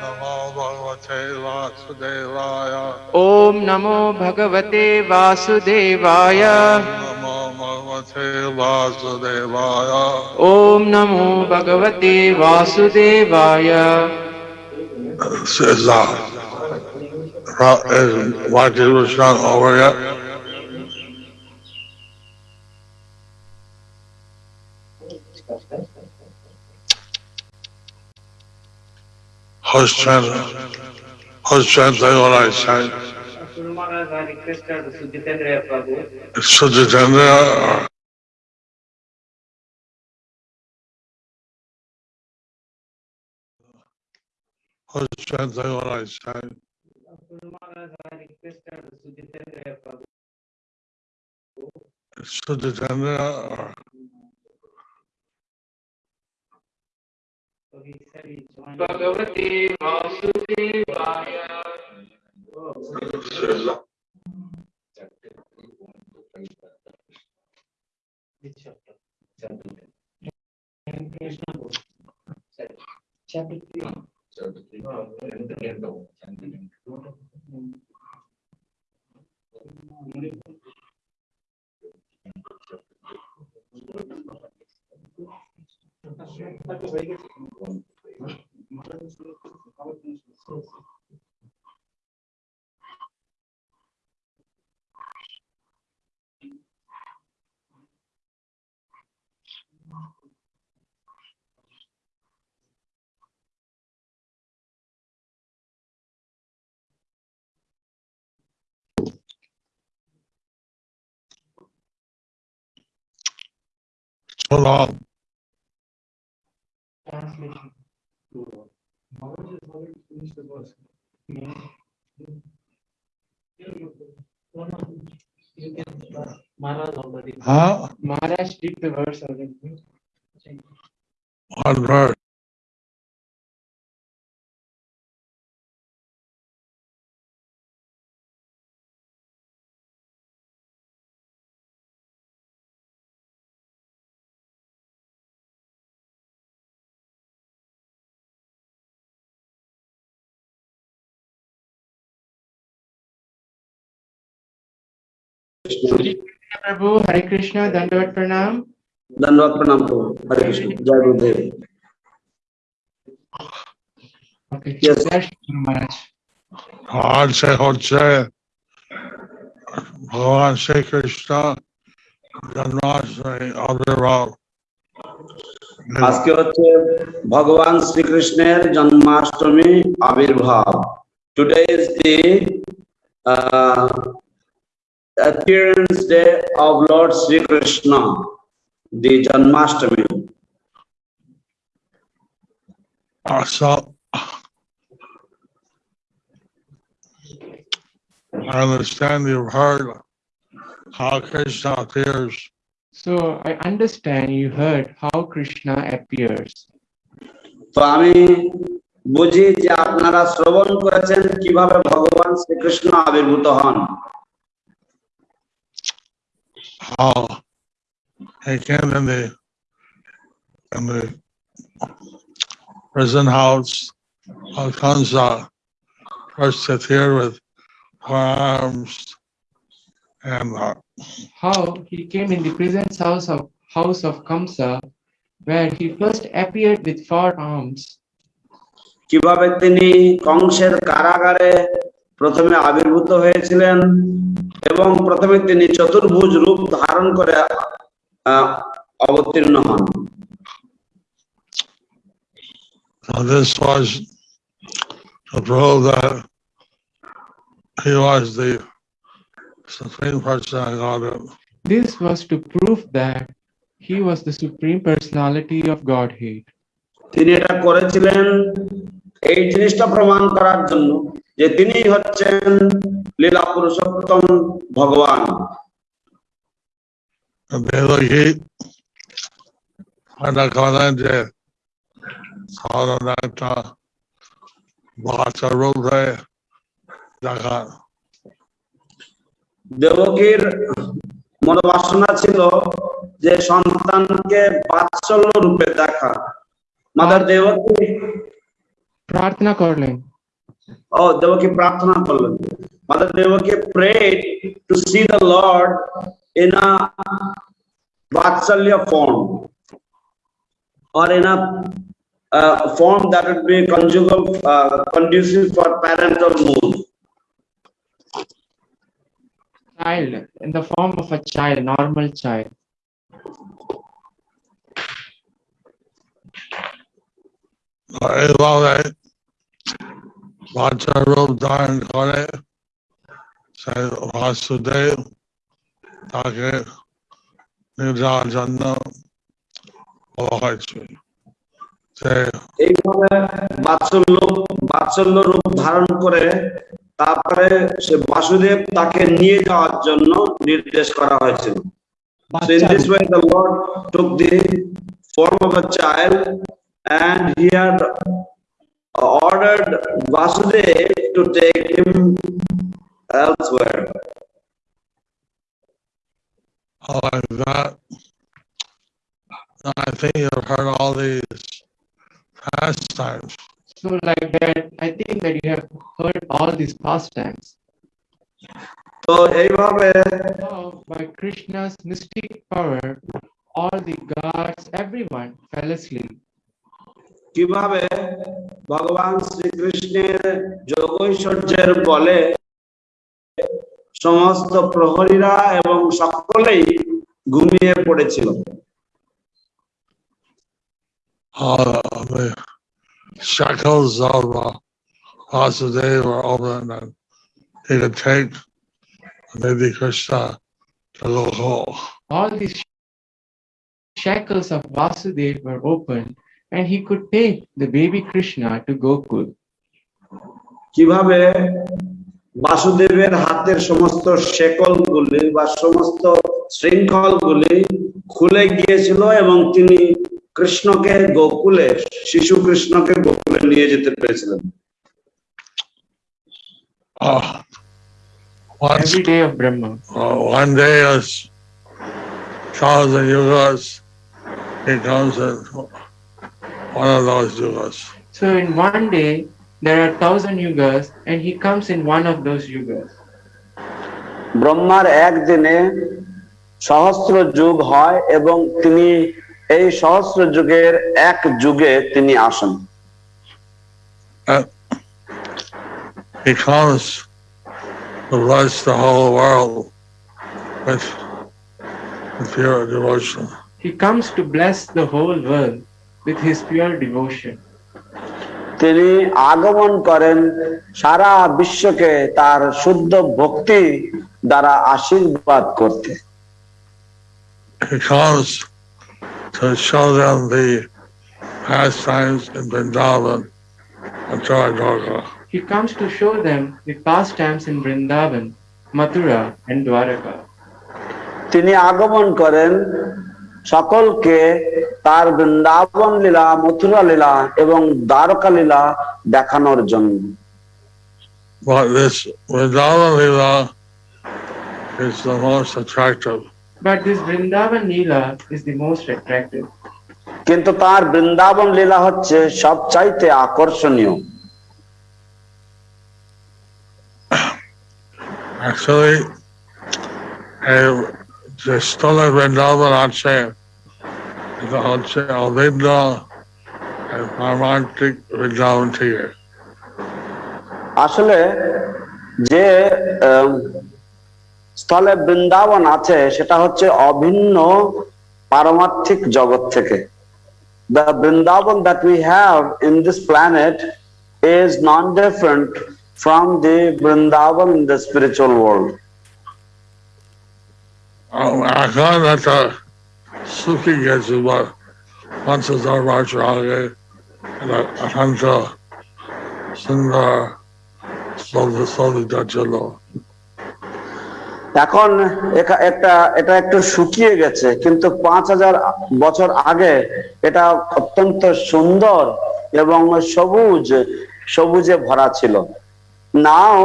नमो भगवते वासुदेवाय। ओम नमो भगवते वासुदेवाय। नमो Bhagavate Vasudevaya. ॐ नमो भगवते वासुदेवाय This is uh, Ra- is Vajra was not over yet. Who's trying to, who's trying to say what I said? Maharaj, I requested Sujitendra Prabhu Sujitendra who's trying what I said? Maharaj, I requested Sujitendra Prabhu Sujitendra Chapter three. Chapter. Chapter. he joined. भगवते वासुदेवाय Which chapter? Krishna book. Chapter three. so long. Translation. Maharaj already. Huh? Maharaj did the verse already. One verse. प्रभु हरे कृष्ण दंडवत प्रणाम धन्यवाद प्रणाम प्रभु हरे कृष्ण जय गुरुदेव Okay. Yes. Jai Shri Guru Maharaj. God say হচ্ছে ভগবান শ্রীকৃষ্ণ জন্মাষ্টমী আবির্ভাব আজকে হচ্ছে ভগবান শ্রীকৃষ্ণের জন্মাষ্টমী আবির্ভাব today is the appearance day of Lord Sri Krishna the Janmashtami. Uh, so I understand you've heard how Krishna appears So I understand you heard how Krishna appears. তো আমি বুঝি যে আপনারা শ্রবণ করেছেন কিভাবে ভগবান শ্রীকৃষ্ণ আবির্ভূত হন how he came in the in the prison house of Kansa, first appeared with four arms and uh, How he came in the presence house of house of Kamsa, where he first appeared with four arms. কিভাবে তিনি কংসের কারাগারে প্রথমে আবির্ভূত হয়েছিলেন এবং প্রথমে তিনি চতুর্ভুজ রূপ ধারণ করে আহ, অবতীর্ণ হন so this was to prove that he was the supreme person of Godhead. This was to prove that he was the supreme personality of Godhead. তিনি এটা করেছিলেন এই জিনিসটা প্রমাণ করার জন্য যে তিনি হচ্ছেন লীলা পুরুষোত্তম ভগবান। bhacha rupe দেখা। দেবকীর মনোবাসনা ছিল যে সন্তানকে বাৎসল্য রূপে দেখা। মাদার দেবকী প্রার্থনা করলেন। Oh, they were Pratana Palan. Mother Devaki prayed to see the Lord in a Vatsalya form or in a uh, form that would be uh, conducive for parental mood. Child, in the form of a child, normal child. Uh, all right, all right. বাচ্চার রূপ ধারণ করে সেই বাসুদেব তাকে যাওয়ার জন্য হয়েছে এইভাবে বাৎসল্য বাৎসল্য রূপ ধারণ করে তারপরে সে বাসুদেব তাকে নিয়ে যাওয়ার জন্য নির্দেশ করা হয়েছিল। So in this way, the Lord took the form of a child and ordered Vasudev to take him elsewhere. like that. I think you've heard all these pastimes. So like that, I think that you have heard all these pastimes. তো এইভাবে Now, by Krishna's mystic power, all the gods, everyone fell asleep. কীভাবে ভগবান শ্রীকৃষ্ণের যোগৈশ্বর্যের বলে সমস্ত প্রহরীরা এবং সকলেই ঘুমিয়ে পড়েছিল Uh, shackles of uh, Vasudeva were open and he could take maybe Krishna to Gokul. All these shackles of Vasudev were open, and he could take the baby Krishna to Gokul. কীভাবে বাসুদেবের হাতের সমস্ত শেকলগুলি বা সমস্ত শৃঙ্খলগুলি খুলে গিয়েছিল এবং তিনি কৃষ্ণকে গোকুলে শিশু কৃষ্ণকে গোকুলে নিয়ে যেতে পেরেছিলেন Uh, once, Every day of Brahma. uh, one day as thousand yugas, he comes in one of those yugas. So in one day, there are thousand yugas, and he comes in one of those yugas. ব্রহ্মার একদিনে সহস্র যুগ হয় এবং তিনি এই সহস্র যুগের এক যুগে তিনি আসেন And he comes to bless the whole world with, with pure devotion. He comes to bless the whole world with his তিনি আগমন করেন সারা বিশ্বকে তার শুদ্ধ ভক্তি দ্বারা আশীর্বাদ করতে। তিনি আগমন করেন সকলকে তার বৃন্দাবন লীলা মথুরা লীলা এবং দ্বারকা লীলা দেখানোর জন্য। কিন্তু তার বৃন্দাবন লীলা হচ্ছে সব চাইতে আকর্ষণীয়। Actually, the stolen Vrindavan aren't saying. এটা হচ্ছে অভিন্ন eh, পারমান্তিক বৃন্দাবন থেকে আসলে যে স্থলে বৃন্দাবন আছে সেটা হচ্ছে অভিন্ন পারমার্থিক জগৎ থেকে the Vrindavan that we have in this planet is non-different from the Vrindavan in the spiritual world. Sukin gets is what এখন একটা এটা একটু শুকিয়ে গেছে কিন্তু পাঁচ হাজার বছর আগে এটা অত্যন্ত সুন্দর এবং সবুজ সবুজে ভরা ছিল। Now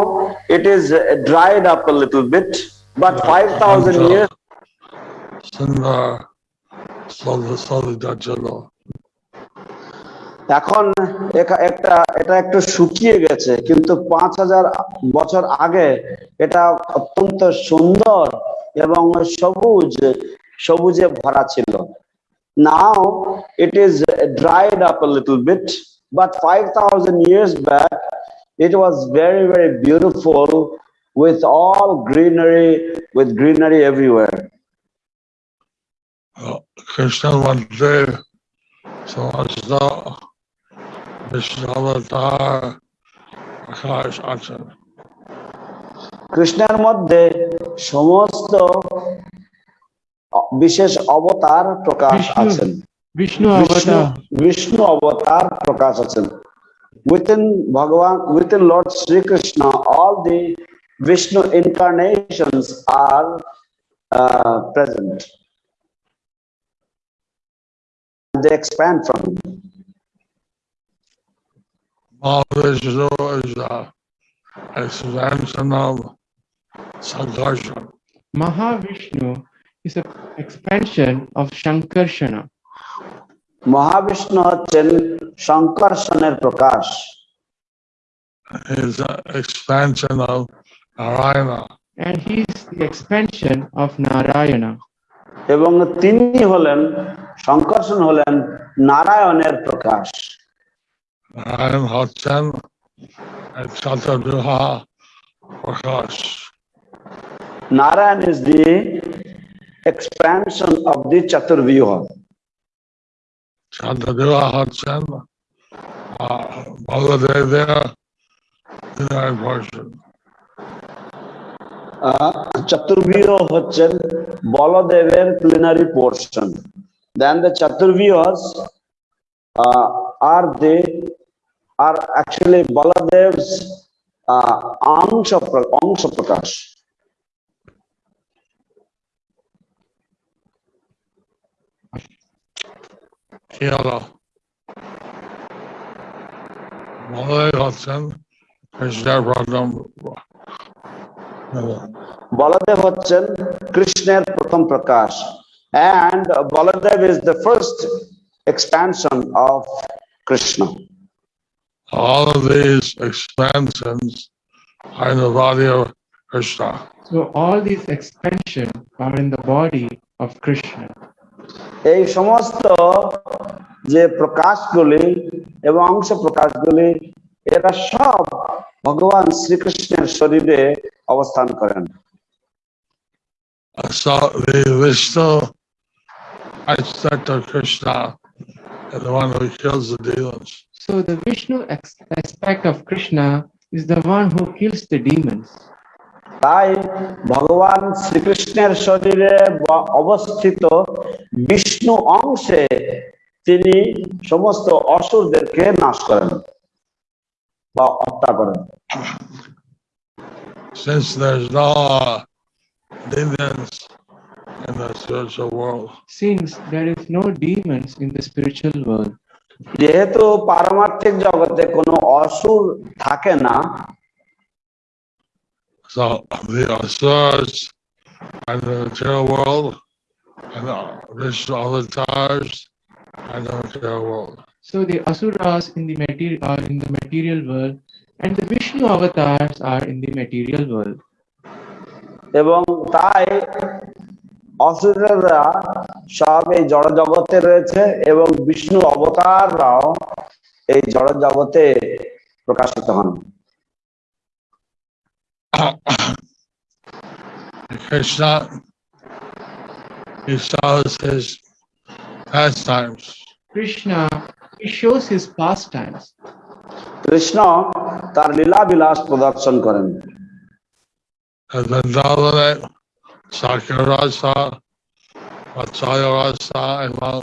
it is dried up little bit but five thousand year এখন একা- একটা এটা একটু শুকিয়ে গেছে কিন্তু পাঁচ হাজার বছর আগে এটা অত্যন্ত সুন্দর এবং সবুজ সবুজে ভরা ছিল। Now it is dried up little bit but five thousand years back it was very very beautiful with all greenery with greenery everywhere. কৃষ্ণের মধ্যে সমস্ত বিশ্ববতার আকাশ আছে কৃষ্ণের মধ্যে সমস্ত বিশেষ অবতার প্রকাশ বিষ্ণু আছেন Vishnu বিষ্ণু Avatar. বিষ্ণু অবতার প্রকাশ আছেন within Bhagavan within Lord Sri Krishna all the Vishnu incarnations are uh, present they expand from him. Mahavishnu is the expansion of Sankarshan. Mahavishnu is an expansion of Shankarshana. Mahavishnu হচ্ছেন শঙ্কর্ষণের প্রকাশ is the expansion of Narayana. And he is the expansion of Narayana. এবং তিনি হলেন শঙ্করসন হলেন নারায়ণের প্রকাশ। প্রকাশ। Narayan is the expansion of the chaturvyuha চাতুর্ব্যূহ হচ্ছেন ভগদেবের ভগবান Chaturvyo Hachan Baladever culinary portion. Then the Chaturvyas uh, are they are actually Baladev's uh, Amsha, Amsha Prakash. Kela. Malay Hudson is Deborah Baladev হচ্ছেন কৃষ্ণের প্রথম প্রকাশ and Baladev is the first expansion of Krishna. All of these expansions are in the body of Krishna. So all these expansion are in the body of Krishna. এই সমস্ত যে প্রকাশগুলি এবং অংশ প্রকাশগুলি এরা সব ভগবান শ্রীকৃষ্ণের শরীরে অবস্থান করেন। So the who kills the তাই ভগবান শ্রীকৃষ্ণের শরীরে অবস্থিত বিষ্ণু অংশে তিনি সমস্ত অসুরদেরকে নাশ করেন। বা হত্যা করেন Since there's no uh, demons in the spiritual world, Since there is no demons in the spiritual world, যেহেতু পারমার্থিক জগতে কোনো অসুর থাকে না so the asuras and the material world and the Vishnu avatars and the material world. so the asuras in the material are in the material world, and the Vishnu avatars are in the material world. এবং তাই অসুরেরা সব এই জড় জগতে রয়েছে এবং বিষ্ণু অবতাররাও এই জড় জগতে প্রকাশিত হন Krishna, he shows his pastimes. Krishna, he shows his pastimes. Krishna তার লীলা বিলাস প্রদর্শন করেন As Vrindavane, Sakyarasa, Vatsalya Rasa, এবং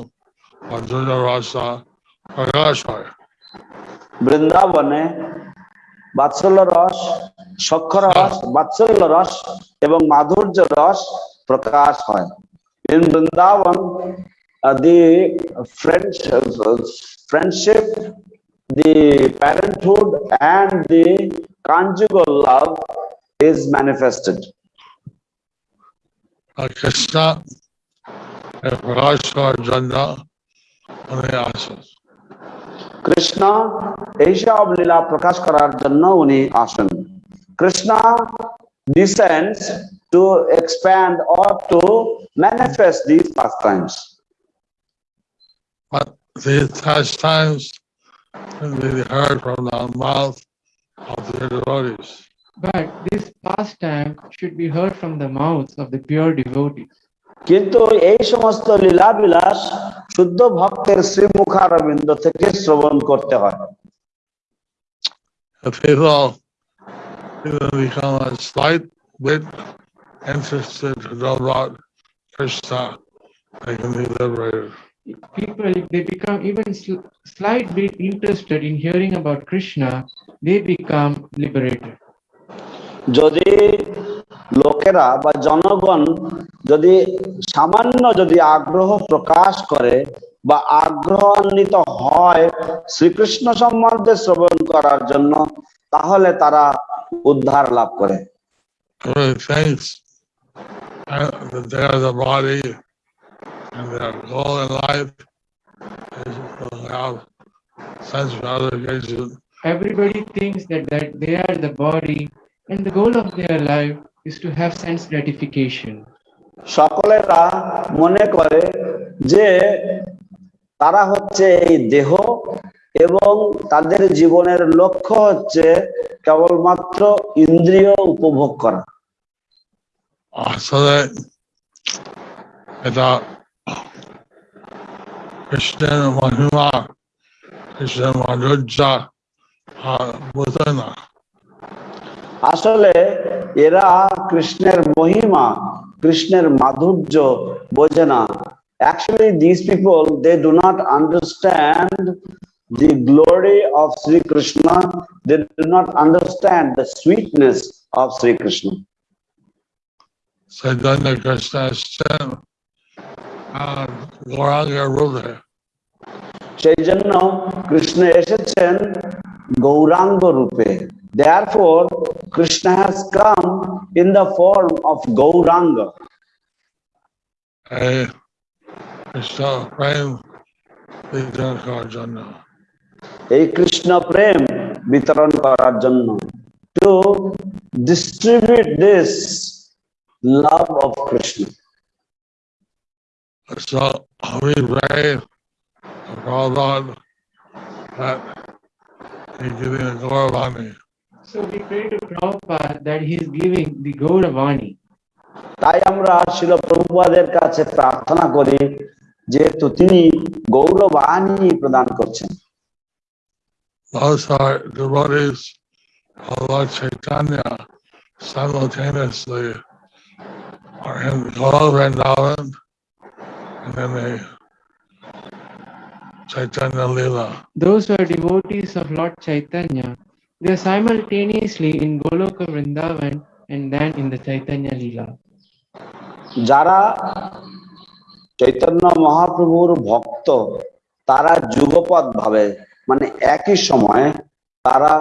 Madhurya Rasa প্রকাশ হয় বৃন্দাবনে বাৎসল্য রস সক্ষর রস বাৎসল্য রস এবং মাধুর্য রস প্রকাশ হয় in Vrindavan the friends friendship the parenthood and the conjugal love is manifested আর কৃষ্ণ এর প্রকাশ করার জন্য উনি আসেন কৃষ্ণ এইসব লীলা প্রকাশ করার জন্য উনি আসেন Krishna descends to expand or to manifest these pastimes. But these pastimes can be heard from the mouth of the devotees. But this pastime should be heard from the mouths of the pure devotees. কিন্তু এই সমস্ত লীলা বিলাস শুদ্ধ ভক্তের শ্রীমুখারবিন্দ থেকে শ্রবণ করতে হয় If people even become a slight bit interested to know about Krishna, they can be liberated. People, if they become even sl- slight bit interested in hearing about Krishna, they become liberated. যদি লোকেরা বা জনগণ যদি সামান্য যদি আগ্রহ প্রকাশ করে বা আগ্রহান্বিত হয় শ্রীকৃষ্ণ সম্বন্ধে শ্রবণ করার জন্য তাহলে তারা উদ্ধার লাভ করে Everybody thinks uh, that they are the body and their goal in life is to have sense gratification. Everybody thinks that, that they are the body and the goal of their life is to have sense gratification. সকলেরা মনে করে যে তারা হচ্ছে এই দেহ এবং তাদের জীবনের লক্ষ্য হচ্ছে কেবলমাত্র ইন্দ্রিয় উপভোগ করা আসলে এটা কৃষ্ণের মহিমা কৃষ্ণের মাধুর্য আর বোঝে না আসলে এরা কৃষ্ণের মহিমা কৃষ্ণের মাধুর্য বোঝে না actually these people they do not understand the glory of Sri Krishna they do not understand the sweetness of Sri Krishna Chaitanya Krishna এসছেন আর গৌরাঙ্গের রূপে সেই জন্য কৃষ্ণ এসেছেন গৌরাঙ্গ রূপে therefore Krishna has come in the form of Gauranga এই কৃষ্ণ প্রেম বিতরণ করার জন্য এই কৃষ্ণ প্রেম বিতরণ করার জন্য to distribute this love of Krishna So we pray for God that He give you Gauravani. So we pray to Prabhupada that he is giving the Gauravani. তাই আমরা শিল প্রভুপাদের কাছে প্রার্থনা করি যেহেতু তিনি গৌরবাণী প্রদান করছেন Those are devotees of Lord Chaitanya simultaneously are in Gaura Vrindavan and then they Chaitanya Lila. Those who are devotees of Lord Chaitanya, they are simultaneously in Goloka Vrindavan and then in the Chaitanya Leela. যারা চৈতন্য মহাপ্রভুর ভক্ত তারা যুগপৎ ভাবে মানে একই সময়ে তারা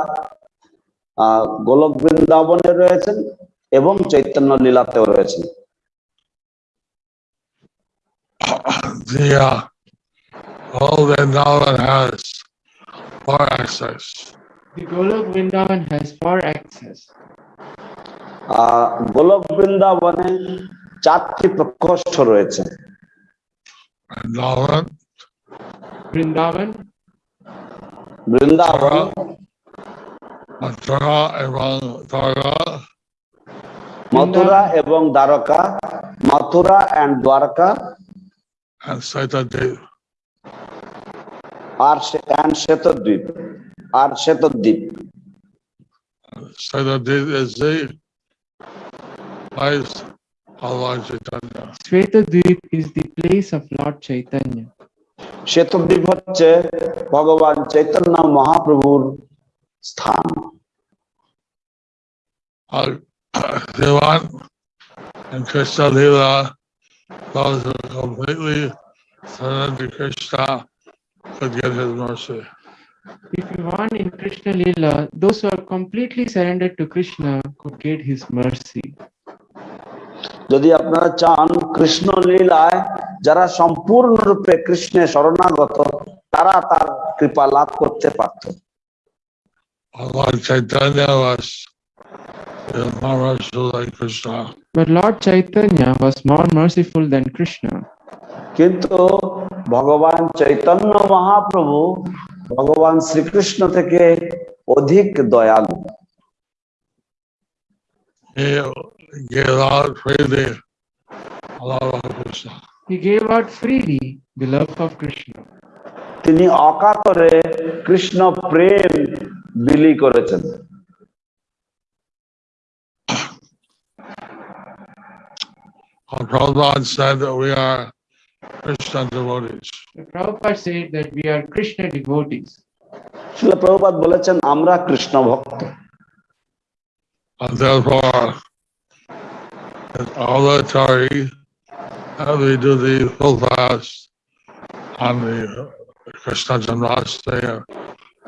আহ, গোলক বৃন্দাবনে রয়েছেন এবং চৈতন্য লীলাতেও রয়েছেন The uh, all Vrindavan has four access. The Golok Vrindavan has four access. গোলক বৃন্দাবনে চারটি প্রকোষ্ঠ রয়েছে Vrindavan, Vrindavan, বৃন্দাবন Mathura, এবং Dwarka, মথুরা এবং Dwarka Mathura and Dwarka and Saitadev. R and Shvetadvip R Shvetadvip Saitadev is the place of Lord Chaitanya. Svetadvip is the place of Lord Chaitanya. Shvetadvip হচ্ছে ভগবান চৈতন্য মহাপ্রভুর স্থান Uh, Devan and Krishna Lila, those who are completely surrendered to Krishna could get his mercy. If you want in Krishna Leela, those who are completely surrendered to Krishna could get his mercy. যদি আপনারা চান কৃষ্ণ লীলায় যারা সম্পূর্ণরূপে কৃষ্ণে শরণাগত তারা তার কৃপা লাভ করতে পারত Uh, Lord Chaitanya was But Lord Chaitanya was more merciful than Krishna. কিন্তু ভগবান চৈতন্য মহাপ্রভু ভগবান শ্রীকৃষ্ণ থেকে অধিক দয়ালু He gave out freely a lot of Krishna. He gave out freely the love of Krishna. তিনি অকাতরে কৃষ্ণ প্রেম বিলি করেছেন Prabhupada said that we are Krishna devotees. The Prabhupada said that we are Krishna devotees. শিল প্রভুপাত বলেছেন আমরা কৃষ্ণ ভক্ত And therefore, it's obligatory that we do the full fast on the Krishna Janmashtami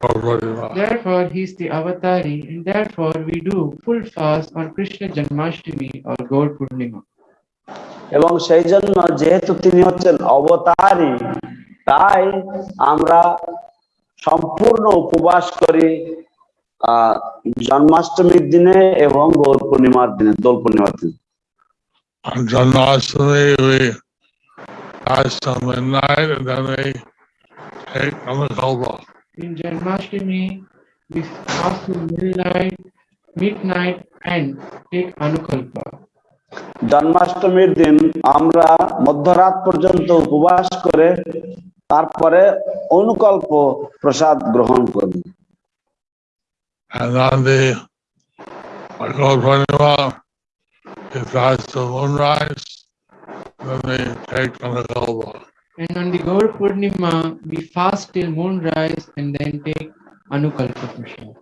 or Purnima. Therefore, he is the avatari, and therefore we do full fast on Krishna Janmashtami or Gaur Purnima. এবং সেই জন্য যেহেতু তিনি হচ্ছেন অবতারই তাই আমরা সম্পূর্ণ উপবাস করি জন্মাষ্টমীর দিনে এবং গৌর পূর্ণিমার দিনে দোল পূর্ণিমার দিনে। জন্মাষ্টমী জন্মাষ্টমীর দিন আমরা মধ্যরাত পর্যন্ত উপবাস করে তারপরে অনুকল্প প্রসাদ গ্রহণ করি And on the Gaur Purnima, we fast till moonrise, then we take Amakalpa. And on the Gaur Purnima, we fast till moonrise and then take Anukalpa Prasad.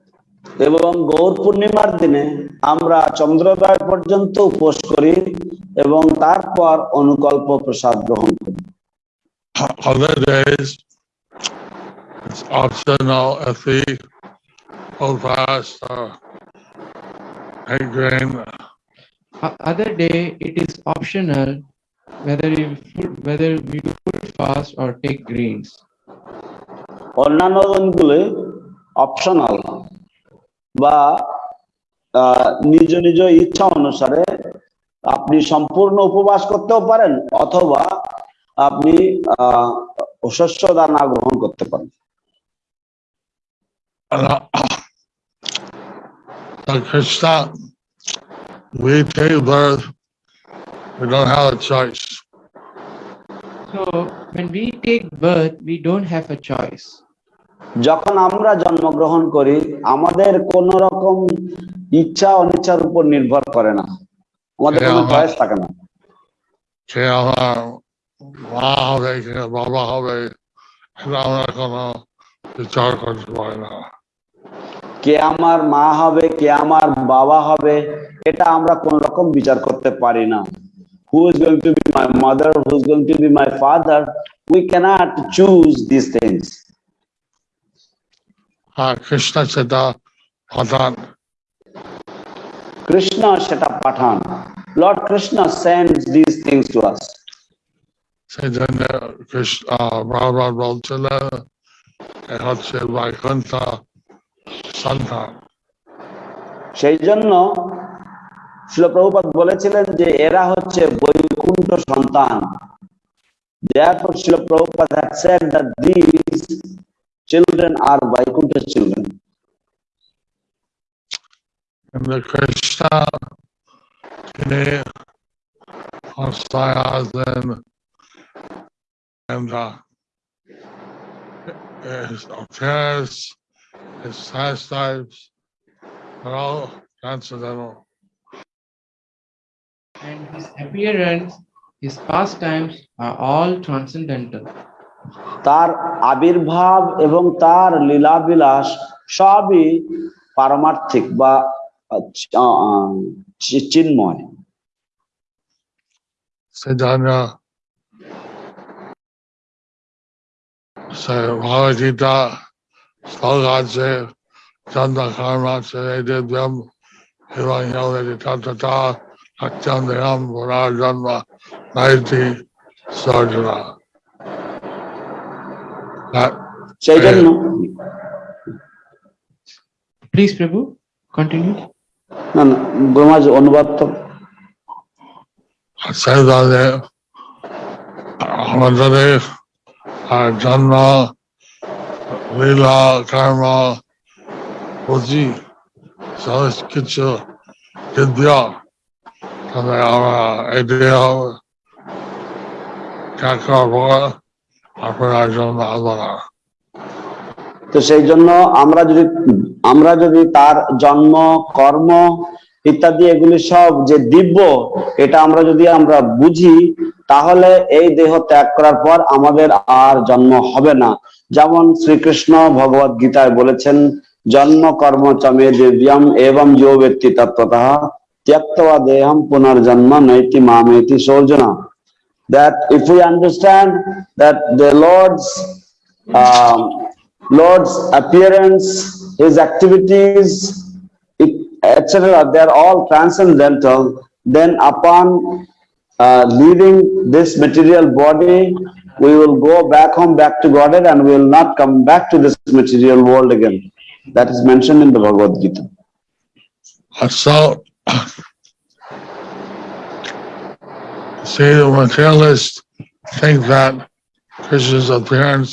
এবং গৌর পূর্ণিমার দিনে আমরা চন্দ্রোদয় পর্যন্ত উপোস করি এবং তারপর অনুকল্প প্রসাদ গ্রহণ করি Other days, it's optional if we hold fast or take grain. Other day, it is optional whether we full, whether we do full fast or take grains. অন্যান্য দিনগুলি অপশনাল বা নিজ নিজ ইচ্ছা অনুসারে আপনি সম্পূর্ণ উপবাস করতেও পারেন অথবা আপনি আহ শস্য দানা গ্রহণ করতে পারেন uh, Krishna, we take birth, we don't have a choice. So when we take birth, we don't have a choice. যখন আমরা জন্মগ্রহণ করি আমাদের কোন রকম ইচ্ছা অনিচ্ছার উপর নির্ভর করে না। আমাদের কোনো চয়েস থাকে না। কে আমার মা হবে কে বাবা হবে এটা আমরা কোনো বিচার করতে পারি না। কে আমার মা হবে কে আমার বাবা হবে এটা আমরা কোন রকম বিচার করতে পারি না। Who is going to be my mother who is going to be my father we cannot choose this things Krishna সেটা প্রধান। কৃষ্ণ সেটা পাঠান। Lord Krishna sends this things to us সেই জন্য কৃষ্ণ বারবার বলছিলেন এ হচ্ছে বৈকুণ্ঠ সন্তান সেই জন্য শিল প্রভুপাদ বলেছিলেন যে এরা হচ্ছে বৈকুণ্ঠ সন্তান। Therefore, Srila Prabhupada had said that these children are Vaikunta children. And the Krishna today inspires them and uh, his appearance, his pastimes are all transcendental. And his appearance, his pastimes are all transcendental. তার আবির্ভাব এবং তার লীলাবিলাস সবই পারমার্থিক বা চিন্ময়। ভগবদ্গীতা শ্লোক আছে তথা পুনর্জন্ম নাইতি সর্জনা Chaitanya. Please, Prabhu, continue. No, no, Brahma's Anubatta. Chaitanya, Amadari, Janma, Leela, Karma, Puji, Sanskrit, Vidya, and our idea of Kakar আপনার জন্য আবার তো সেই জন্য আমরা যদি আমরা যদি তার জন্ম, কর্ম ইত্যাদি এগুলি সব যে দিব্য, এটা আমরা যদি আমরা বুঝি, তাহলে এই দেহ ত্যাগ করার পর আমাদের আর জন্ম হবে না। যেমন শ্রীকৃষ্ণ ভগবত গীতায় বলেছেন, জন্ম, কর্ম, চমে দিব্যম এবং যো ব্যক্তি তত্ত্বতঃ ত্যক্তবা দেহম পুনর্জন্ম নৈতি মামেতি সৌজনা that if we understand that the Lord's um, Lord's appearance, His activities, etc., they're all transcendental. Then upon uh, leaving this material body, we will go back home, back to Godhead, and we will not come back to this material world again. That is mentioned in the Bhagavad Gita. So, see, the materialists think that Krishna's appearance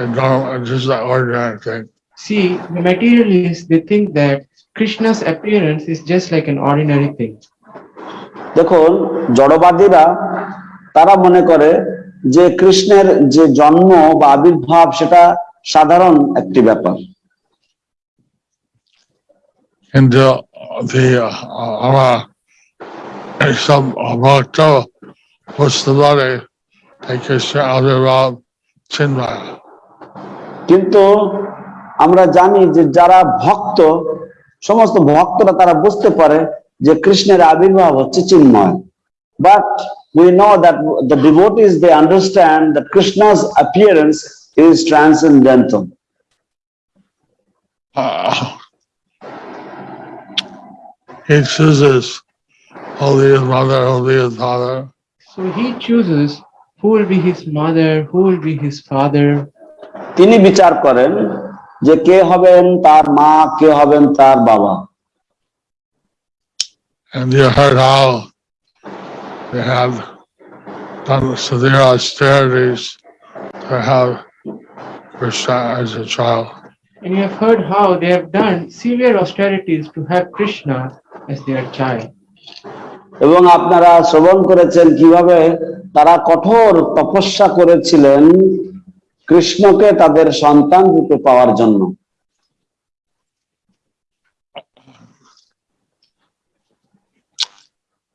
is normal, just an ordinary thing. See, the materialists, they think that Krishna's appearance is just like an ordinary thing. দেখুন জড়বাদীরা তারা মনে করে যে কৃষ্ণের যে জন্ম বা আবির্ভাব সেটা সাধারণ একটি ব্যাপার into the uh, our এইসব ভক্ত বুঝতে পারে তাই কৃষ্ণের আবির্ভাব চিন্ময় কিন্তু আমরা জানি যে যারা ভক্ত সমস্ত ভক্তরা তারা বুঝতে পারে যে কৃষ্ণের আবির্ভাব হচ্ছে চিন্ময়। The devotees appearance is transcendental he chooses holy his mother, holy his father, So he chooses who will be his mother, who will be his father. তিনি বিচার করেন যে কে হবেন তার মা কে হবেন তার বাবা and you heard how they have done severe austerities to have Krishna as a child. And you have heard how they have done severe austerities to have Krishna as their child. এবং আপনারা শ্রবণ করেছেন কীভাবে তারা কঠোর তপস্যা করেছিলেন কৃষ্ণকে তাদের সন্তান রূপে পাওয়ার জন্য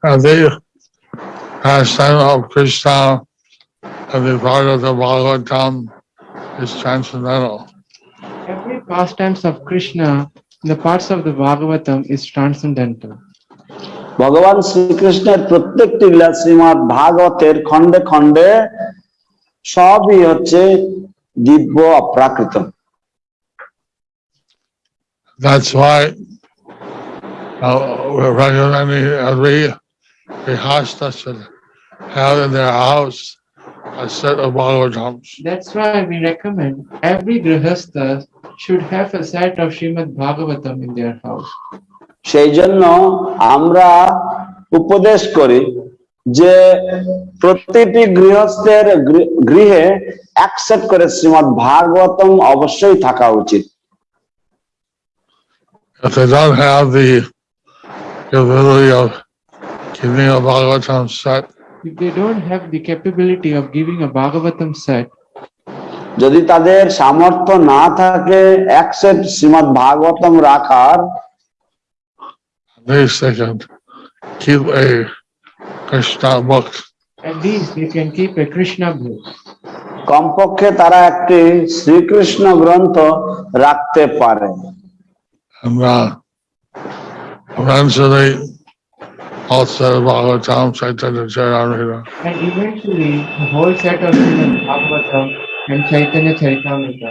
the pastime of Krishna and the Bhagavata Bhagavatam is transcendental. Every pastimes of Krishna the parts of the Bhagavatam is transcendental. ভগবান শ্রীকৃষ্ণের প্রত্যেকটি লীলা শ্রীমৎ ভাগবতের খণ্ডে খণ্ডে সবই হচ্ছে দিব্য অপ্রাকৃত That's why uh, we're recommending every Grihastha should have in their house a set of Bhagavatams. That's why we recommend every grihastha should have a set of Srimad Bhagavatam in their house. সেই জন্য আমরা উপদেশ করি যে প্রতিটি গৃহস্থের গৃহে accept করে শ্রীমৎ ভাগবতম অবশ্যই থাকা উচিত If they don't have the ability of keeping a Bhagavatam set, If they don't have the capability of giving a Bhagavatam set, যদি তাদের সামর্থ্য না থাকে অ্যাকসেপ্ট শ্রীমৎ ভাগবতম রাখার at least they can keep a Krishna book. at least they can keep a Krishna book. কমপক্ষে তারা একটি শ্রীকৃষ্ণ গ্রন্থ রাখতে পারে And uh, eventually, also Bhagavatam, Chaitanya Charitamrita. And eventually, the whole set of Srimad Bhagavatam and Chaitanya Charitamrita.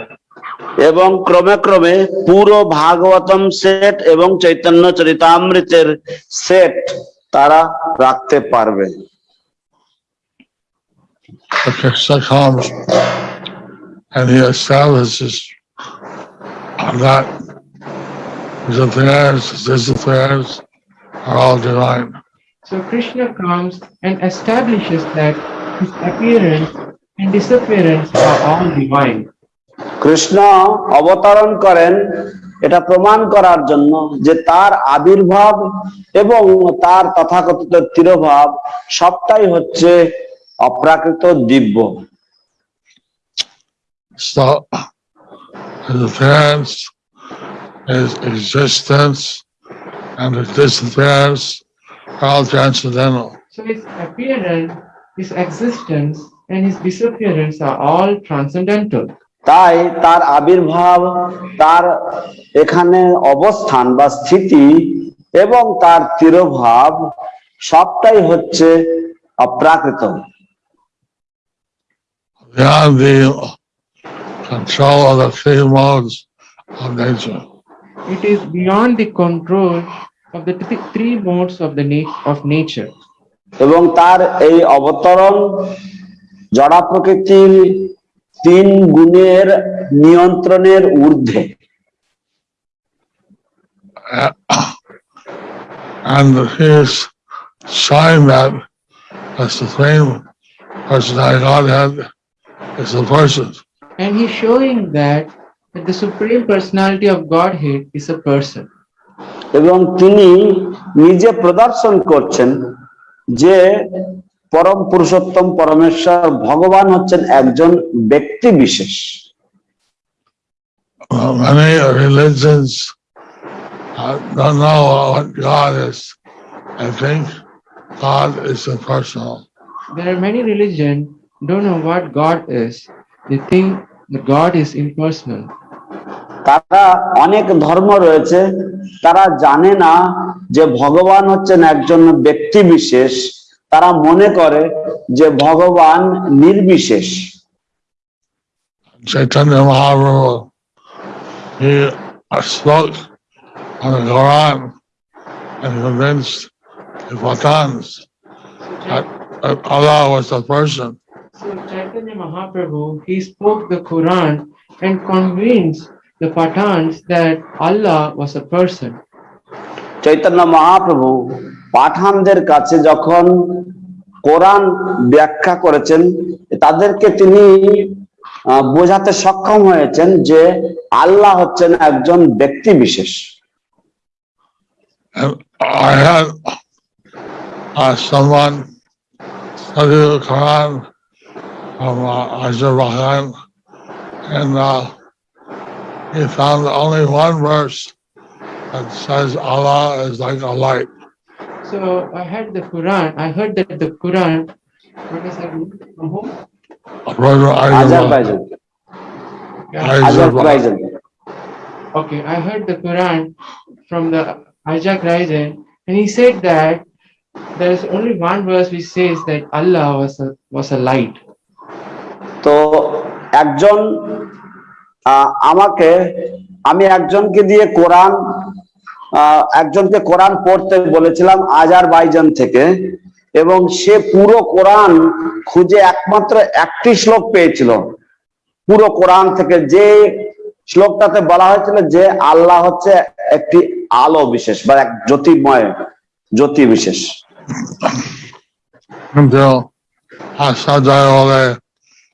এবং ক্রমে ক্রমে পুরো ভাগবতম সেট এবং চৈতন্য চরিতামৃতের সেট তারা রাখতে পারবে The Krishna comes and he establishes that his affairs, his affairs are all divine. So Krishna comes and establishes that his appearance and disappearance are all divine. Krishna অবতরণ করেন এটা প্রমাণ করার জন্য যে তার আবির্ভাব এবং তার তথাকথিত তিরোভাব সবটাই হচ্ছে অপ্রাকৃত দিব্য So his his existence, and his disappearance are all transcendental. So his appearance, his existence, and his disappearance are all transcendental. তাই তার আবির্ভাব তার এখানে অবস্থান বা স্থিতি এবং তার তিরোভাব সবটাই হচ্ছে অপ্রাকৃত control of the three modes of nature. It is beyond the control of the th- three modes of the na- of nature. এবং তার এই অবতরণ জড়া প্রকৃতির তিন গুণের নিয়ন্ত্রণের ঊর্ধ্বে Uh, And he's showing that the Supreme Personality Godhead is a person. And he's showing that, that the Supreme Personality of Godhead is a person. এবং তিনি নিজে প্রদর্শন করছেন যে পরম পুরুষোত্তম পরমেশ্বর ভগবান হচ্ছেন একজন ব্যক্তি বিশেষ। তারা অনেক ধর্ম রয়েছে তারা জানে না যে ভগবান হচ্ছেন একজন ব্যক্তি বিশেষ। তারা মনে করে যে ভগবান নির্বিশেষ Chaitanya Mahaprabhu he spoke the Quran and convinced the Pathans that, Allah was person. So Chaitanya Mahaprabhu, he spoke the Quran and convinced the that Allah was a person. Chaitanya Mahaprabhu পাঠানদের কাছে যখন কোরআন ব্যাখ্যা করেছেন, তাদেরকে তিনি বোঝাতে সক্ষম হয়েছেন যে আল্লাহ হচ্ছেন একজন ব্যক্তি বিশেষ uh, uh, He found only one verse that. So I heard the Quran. I heard that the Quran. What is that? From whom? Brother Ayyuba. Azerbaijan Yeah. Ayyuba. Azerbaijan Okay, I heard the Quran from the Ajak Raisen, and he said that there is only one verse which says that Allah was a was a light. তো একজন আহ, আমাকে আমি একজনকে দিয়ে কোরআন আহ, একজনকে কোরআন পড়তে বলেছিলাম Azerbaijan থেকে এবং সে পুরো কোরআন খুঁজে একমাত্র একটি শ্লোক পেয়েছিল পুরো কোরআন থেকে যে শ্লোকটাতে বলা হয়েছিল যে আল্লাহ হচ্ছে একটি আলো বিশেষ বা এক জ্যোতির্ময় জ্যোতি বিশেষ Until Asadayole,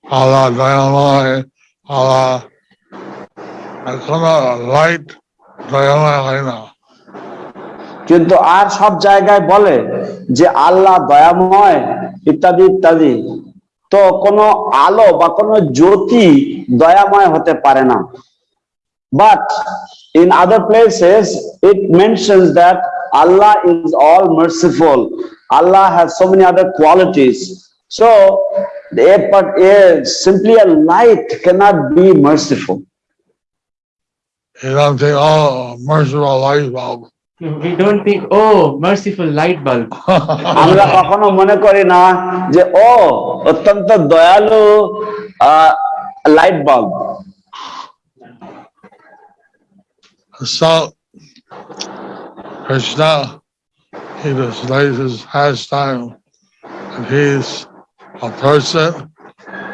Allah Dayamai, Allah. এখনও লাইট দয়াময় হয় না কিন্তু আর সব জায়গায় বলে যে আল্লাহ দয়াময় ইত্যাদি ইত্যাদি। তো কোনো আলো বা কোনো জ্যোতি দয়াময় হতে পারে না। But in other places it mentions that Allah is all merciful Allah has so many other qualities so a a simply a light cannot be merciful. You don't think, oh, merciful light bulb. We don't think, oh, merciful light bulb. আমরা কখনো মনে করি না যে ও অত্যন্ত দয়ালু light bulb So, Krishna, he displays his pastime, and he's a person,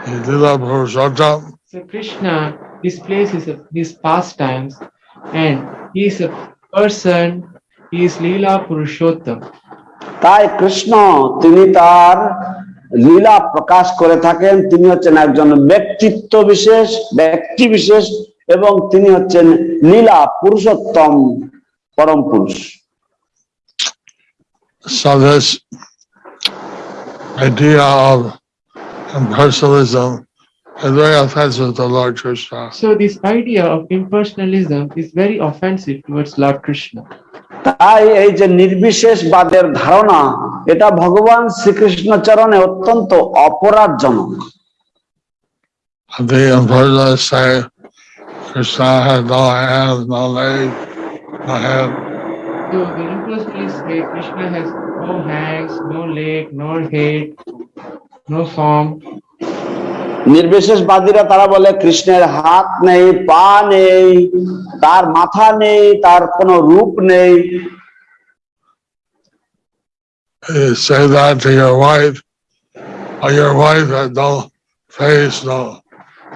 he did a Purushottam, So Krishna displays his, his pastimes and he is a person, he is Leela Purushottam. তাই কৃষ্ণ তিনি তার লীলা প্রকাশ করে থাকেন তিনি হচ্ছেন একজন ব্যক্তিত্ব বিশেষ ব্যক্তি বিশেষ এবং তিনি হচ্ছেন লীলা পুরুষোত্তম পরম পুরুষ So this idea of impersonalism is very offensive to Lord Krishna. So this idea of impersonalism is very offensive towards Lord Krishna. তাই এই যে নির্বিশেষ বাদের ধারণা এটা ভগবান শ্রীকৃষ্ণ চরণে অত্যন্ত অপরাধজনক No hands, no leg, no head, no form. নির্বিশেষবাদীরা তারা বলে কৃষ্ণের হাত নেই পা নেই তার মাথা নেই তার কোনো রূপ নেই You say that to your wife, or your wife had no face, no,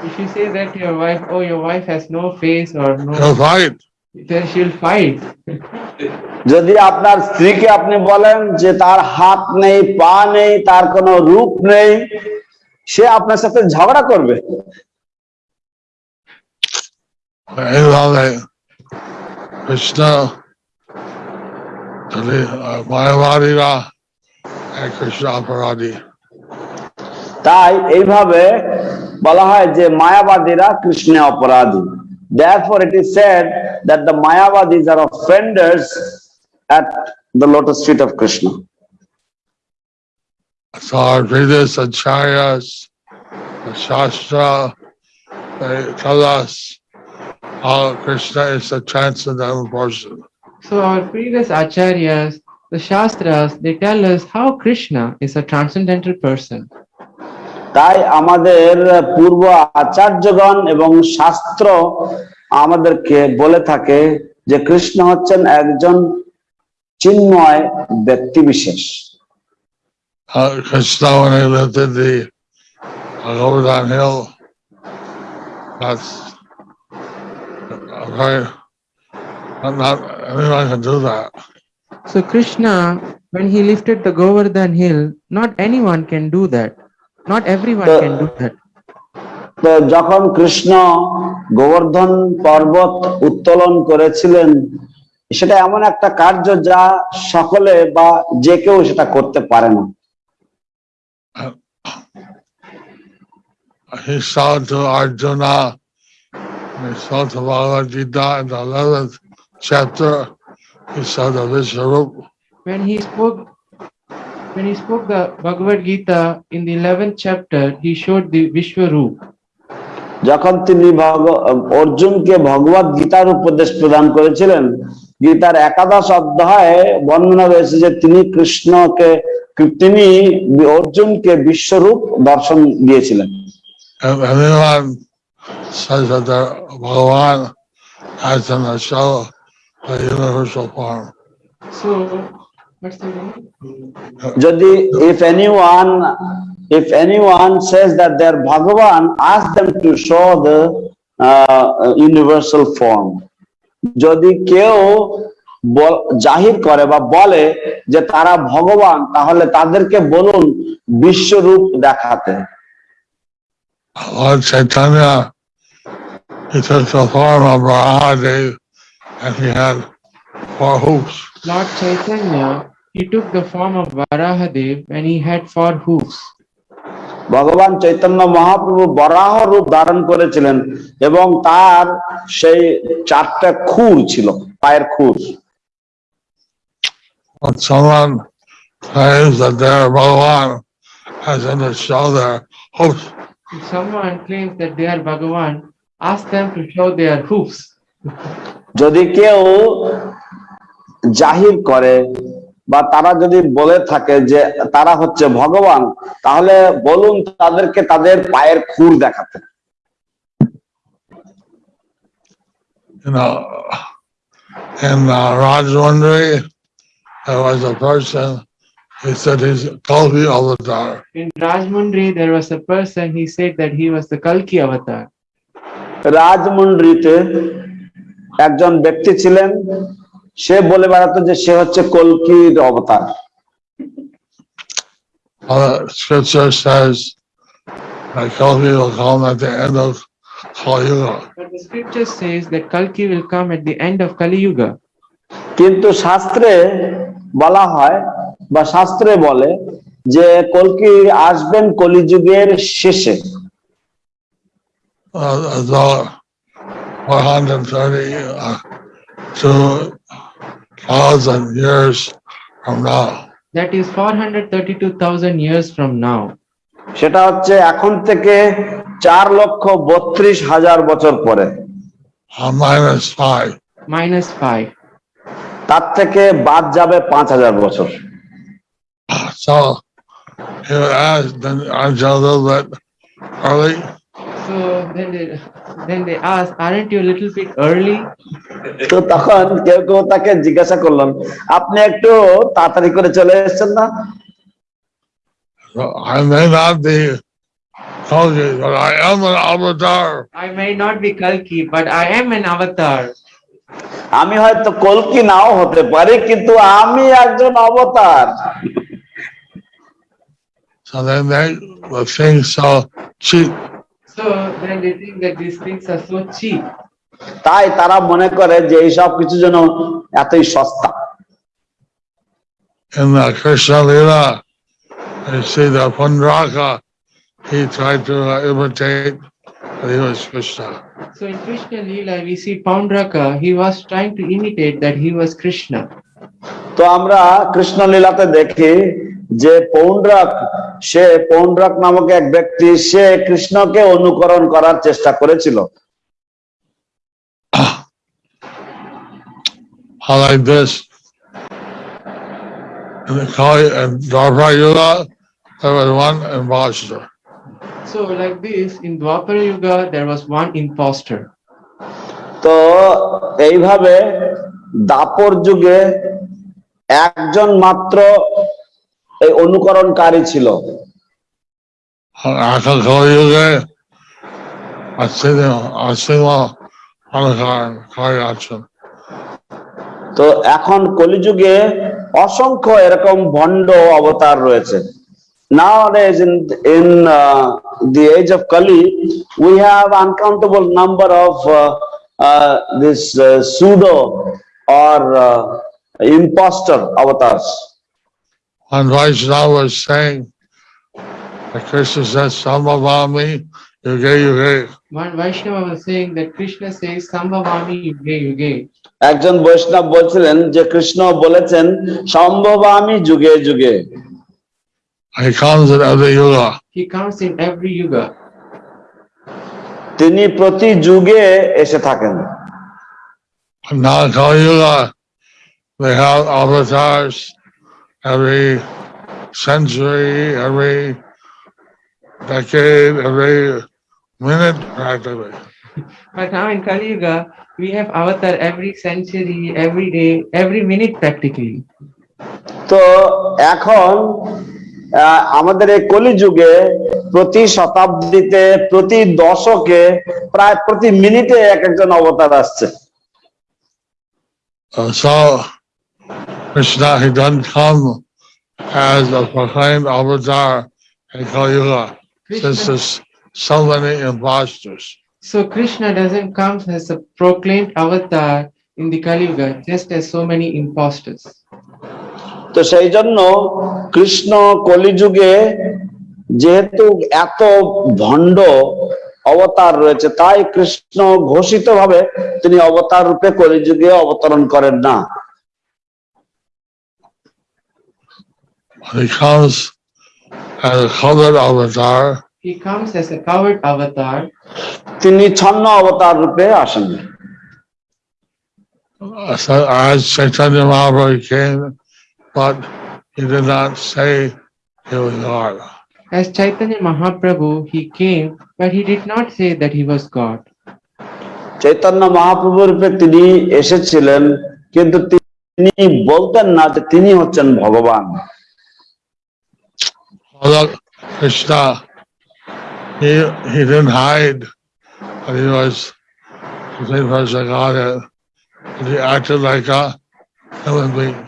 If you say that to your wife, oh, your wife has no face or she'll no, fight. then she'll fight. যদি আপনার স্ত্রীকে আপনি বলেন যে তার হাত নেই পা নেই তার কোনো রূপ নেই সে আপনার সাথে ঝগড়া করবে এইভাবে কৃষ্ণ যদি মায়াবাদীরা এক কৃষ্ণ অপরাধী তাই এইভাবে বলা হয় যে মায়াবাদীরা কৃষ্ণে অপরাধী therefore it is said that the mayavadis are offenders at the lotus feet of krishna So our previous acharyas, the Shastra, they tell us how Krishna is a transcendental person. So our previous acharyas, the Shastras, they tell us how Krishna is a transcendental person. তাই আমাদের পূর্ব আচার্যগণ এবং শাস্ত্র আমাদেরকে বলে থাকে যে কৃষ্ণ হচ্ছেন একজন চিন্ময় ব্যক্তি বিশেষ Uh, Krishna, when he lived in the uh, Govardhan Hill, that's uh, very, not, not anyone can do that. So Krishna, when he lifted the Govardhan hill, not anyone can do that. Not everyone The- can do that. তো যখন কৃষ্ণ গোবর্ধন পর্বত উত্তোলন করেছিলেন সেটা এমন একটা কার্য যা সকলে বা যে কেউ সেটা করতে পারে না He saw to Arjuna, he saw to Bhagavad Gita in the 11th chapter, he saw the Vishwarup when he spoke when he spoke the Bhagavad Gita in the 11th chapter, he showed the Vishwaroop. যখন তিনি ভগ- অর্জুনকে ভগবত গীতার উপদেশ প্রদান করেছিলেন গীতার একাদশ অধ্যায়ে বর্ণনা রয়েছে যে তিনি কৃষ্ণকে তিনি অর্জুনকে বিশ্বরূপ দর্শন দিয়েছিলেন Bhagavan as in the the universal form. So? যদি if anyone if anyone says that they're Bhagavan ask them to show the uh, universal form যদি কেউ জাহির করে বা বলে যে তারা ভগবান তাহলে তাদেরকে বলুন বিশ্বরূপ দেখাতে Lord Chaitanya, he took the form of Mahadev and he had four hoops. Lord Chaitanya, he took the form of Varahadev and he had four hoofs. ভগবান চৈতন্য মহাপ্রভু বরাহ রূপ ধারণ করেছিলেন এবং তার সেই চারটা খুর ছিল পায়ের খুর When someone claims that they're Bhagavan, as in the show their hoops, If someone claims that they are Bhagavan, ask them to show their hoofs. যদি কেউ জাহির করে বা তারা যদি বলে থাকে যে তারা হচ্ছে ভগবান তাহলে বলুন তাদেরকে তাদের পায়ের খুর দেখাতে you know, in uh, Rajwandri, there was a person, he said he's Kalki avatar. In Rajmundri, there was a person, he said that he was the Kalki avatar. রাজমন্ড্রিতে একজন ব্যক্তি ছিলেন সে বলে বেড়াতো যে সে হচ্ছে কলকির অবতার Other scripture says that Kalki will come at the end of Kali Yuga. But the scripture says that Kalki will come at the end of Kali Yuga. কিন্তু শাস্ত্রে বলা হয় বা শাস্ত্রে বলে যে কলকি আসবেন কলিযুগের শেষে। সেটা হচ্ছে এখন থেকে চার লক্ষ বত্রিশ হাজার বছর পরে। মাইনাস ফাইভ মাইনাস ফাইভ তার থেকে বাদ যাবে পাঁচ হাজার বছর So he would then aren't you a little bit early? So then they, then they asked, aren't you a little bit early? তো তখন কেউ কেউ তাকে জিজ্ঞাসা করলেন আপনি একটু তাড়াতাড়ি করে চলে এসেছেন না I may not be Kalki, but I am an avatar. I may not be Kalki, but I am an avatar. আমি হয়তো কলকি নাও হতে পারি কিন্তু আমি একজন অবতার So then they make the thing so cheap. So then they think that these things are so cheap. তাই তারা মনে করে যে এইসব কিছু যেন এতই সস্তা In the Krishna Lila, you see the Pundraka, he tried to uh, imitate, So in Krishna Leela, we see Paundraka, he was trying to imitate that he was Krishna. তো আমরা কৃষ্ণ লীলাতে দেখি যে পৌন্ড্রক সে পৌন্ড্রক নামক এক ব্যক্তি সে কৃষ্ণকে অনুকরণ করার চেষ্টা করেছিল How like this. In the Kali and Dwapara Yuga, there was one imposter. So like this, in Dwapara Yuga, there was one impostor. তো এইভাবে দাপর যুগে একজন মাত্র এই অনুকরণকারী ছিল car action. তো এখন কলিযুগে অসংখ্য এরকম ভণ্ড অবতার রয়েছে Nowadays in in uh, the age of Kali, we have uncountable number of uh, uh, this uh, pseudo or uh, imposter avatars. When Vaishnava was saying, that Krishna says, Sambhavami yuge yuge. One Vaishnava was saying that Krishna says Sambhavami Yuge Yuge. একজন বৈষ্ণব বলছিলেন যে কৃষ্ণ বলেছেন সম্ভব আমি যুগে যুগে He comes in every yuga. He comes in every yuga. তিনি প্রতি যুগে এসে থাকেন Now Kali Yuga, they have avatars every century, every decade, every minute practically. But now in Kali Yuga, we have avatar every century, every day, every minute practically. তো এখন আহ, আমাদের এই কলিযুগে প্রতি শতাব্দীতে প্রতি দশকে প্রায় প্রতি মিনিটে এক একজন অবতার আসছে Uh, so Krishna, he doesn't come as a proclaimed avatar in Kali Yuga, since there's so many imposters. so Krishna doesn't come as a proclaimed avatar in the Kali Yuga, just as so many imposters. তো সেই জন্য কৃষ্ণ কলিযুগে যেহেতু এত ভণ্ড অবতার রয়েছে তাই কৃষ্ণ ঘোষিত ভাবে তিনি অবতার রূপে কলিযুগে অবতরণ করেন না। He comes as a covered avatar, He comes as a covered avatar, তিনি ছন্ন অবতার রূপে আসেন। as Chaitanya Mahaprabhu came, but he did not say he was God. as Chaitanya Mahaprabhu, he came, but he did not say that he was God. Chaitanya Mahaprabhu রূপে তিনি এসেছিলেন কিন্তু তিনি বলতেন না যে তিনি হচ্ছেন ভগবান Although Krishna, he, he didn't hide that he was the same person Godhead. But he acted like a human being.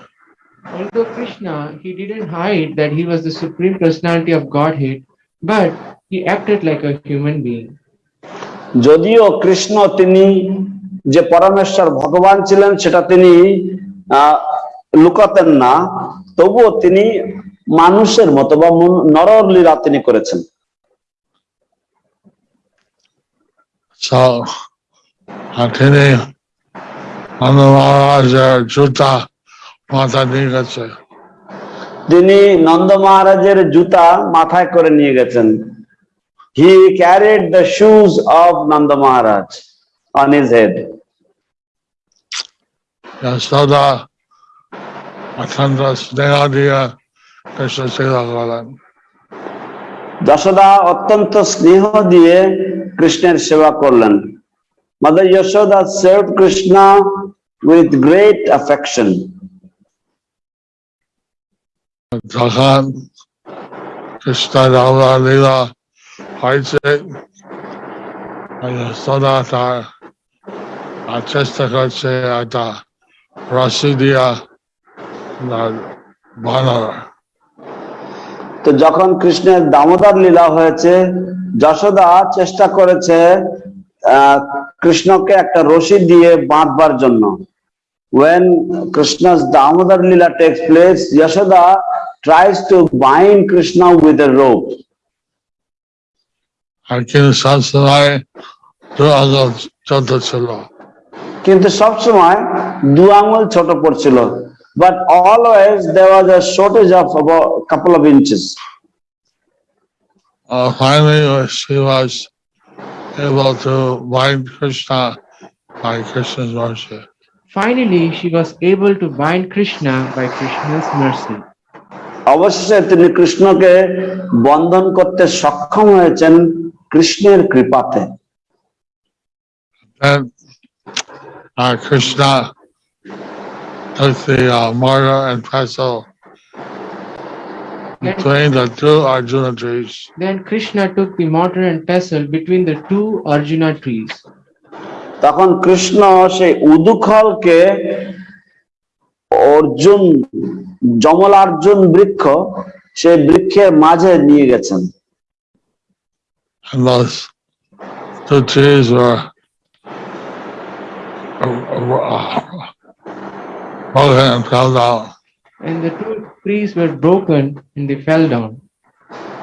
Although Krishna, he didn't hide that he was the supreme personality of Godhead, but he acted like a human being. যদিও কৃষ্ণ তিনি যে পরমেশ্বর ভগবান ছিলেন সেটা তিনি আহ, লুকাতেন না তবুও তিনি মানুষের মতো বা মন- নরর লীলা তিনি করেছেন So, Atini, Manu Maharaj, Nigatse. তিনি নন্দ মহারাজের জুতা মাথায় করে নিয়ে গেছেন he carried the shoes of Nanda Maharaj on his head Galan. Yashoda অত্যন্ত স্নেহ দিয়ে কৃষ্ণের সেবা করলেন mother Yashoda serve Krishna with great affection যখন কৃষ্ণ রামা লীলা হয়েছে সদা তার চেষ্টা করছে একটা রসি দিয়া বানর তো যখন কৃষ্ণের দামোদর লীলা হয়েছে, যশোদা চেষ্টা করেছে কৃষ্ণকে একটা রশি দিয়ে বাঁধবার জন্য। when krishna's damodar lila takes place yashoda tries to bind krishna with a rope আর কিন্তু সবসময় দু আঙুল ছোট ছিল কিন্তু সবসময় দু আঙুল ছোট পড়ছিল but always there was a shortage of about couple of inches Uh, finally, uh, she was able to bind Krishna by Krishna's mercy. Finally, she was able to bind Krishna by Krishna's mercy. অবশেষে তিনি কৃষ্ণকে বন্ধন করতে সক্ষম হয়েছেন কৃষ্ণের কৃপাতে Then uh, Krishna took the uh, mortar and pestle between the two Arjuna trees. Then Krishna took the mortar and pestle between the two Arjuna trees. তখন কৃষ্ণ সেই উদুখলকে অর্জুন যমলার্জুন বৃক্ষ সে বৃক্ষের মাঝে নিয়ে গেছেন।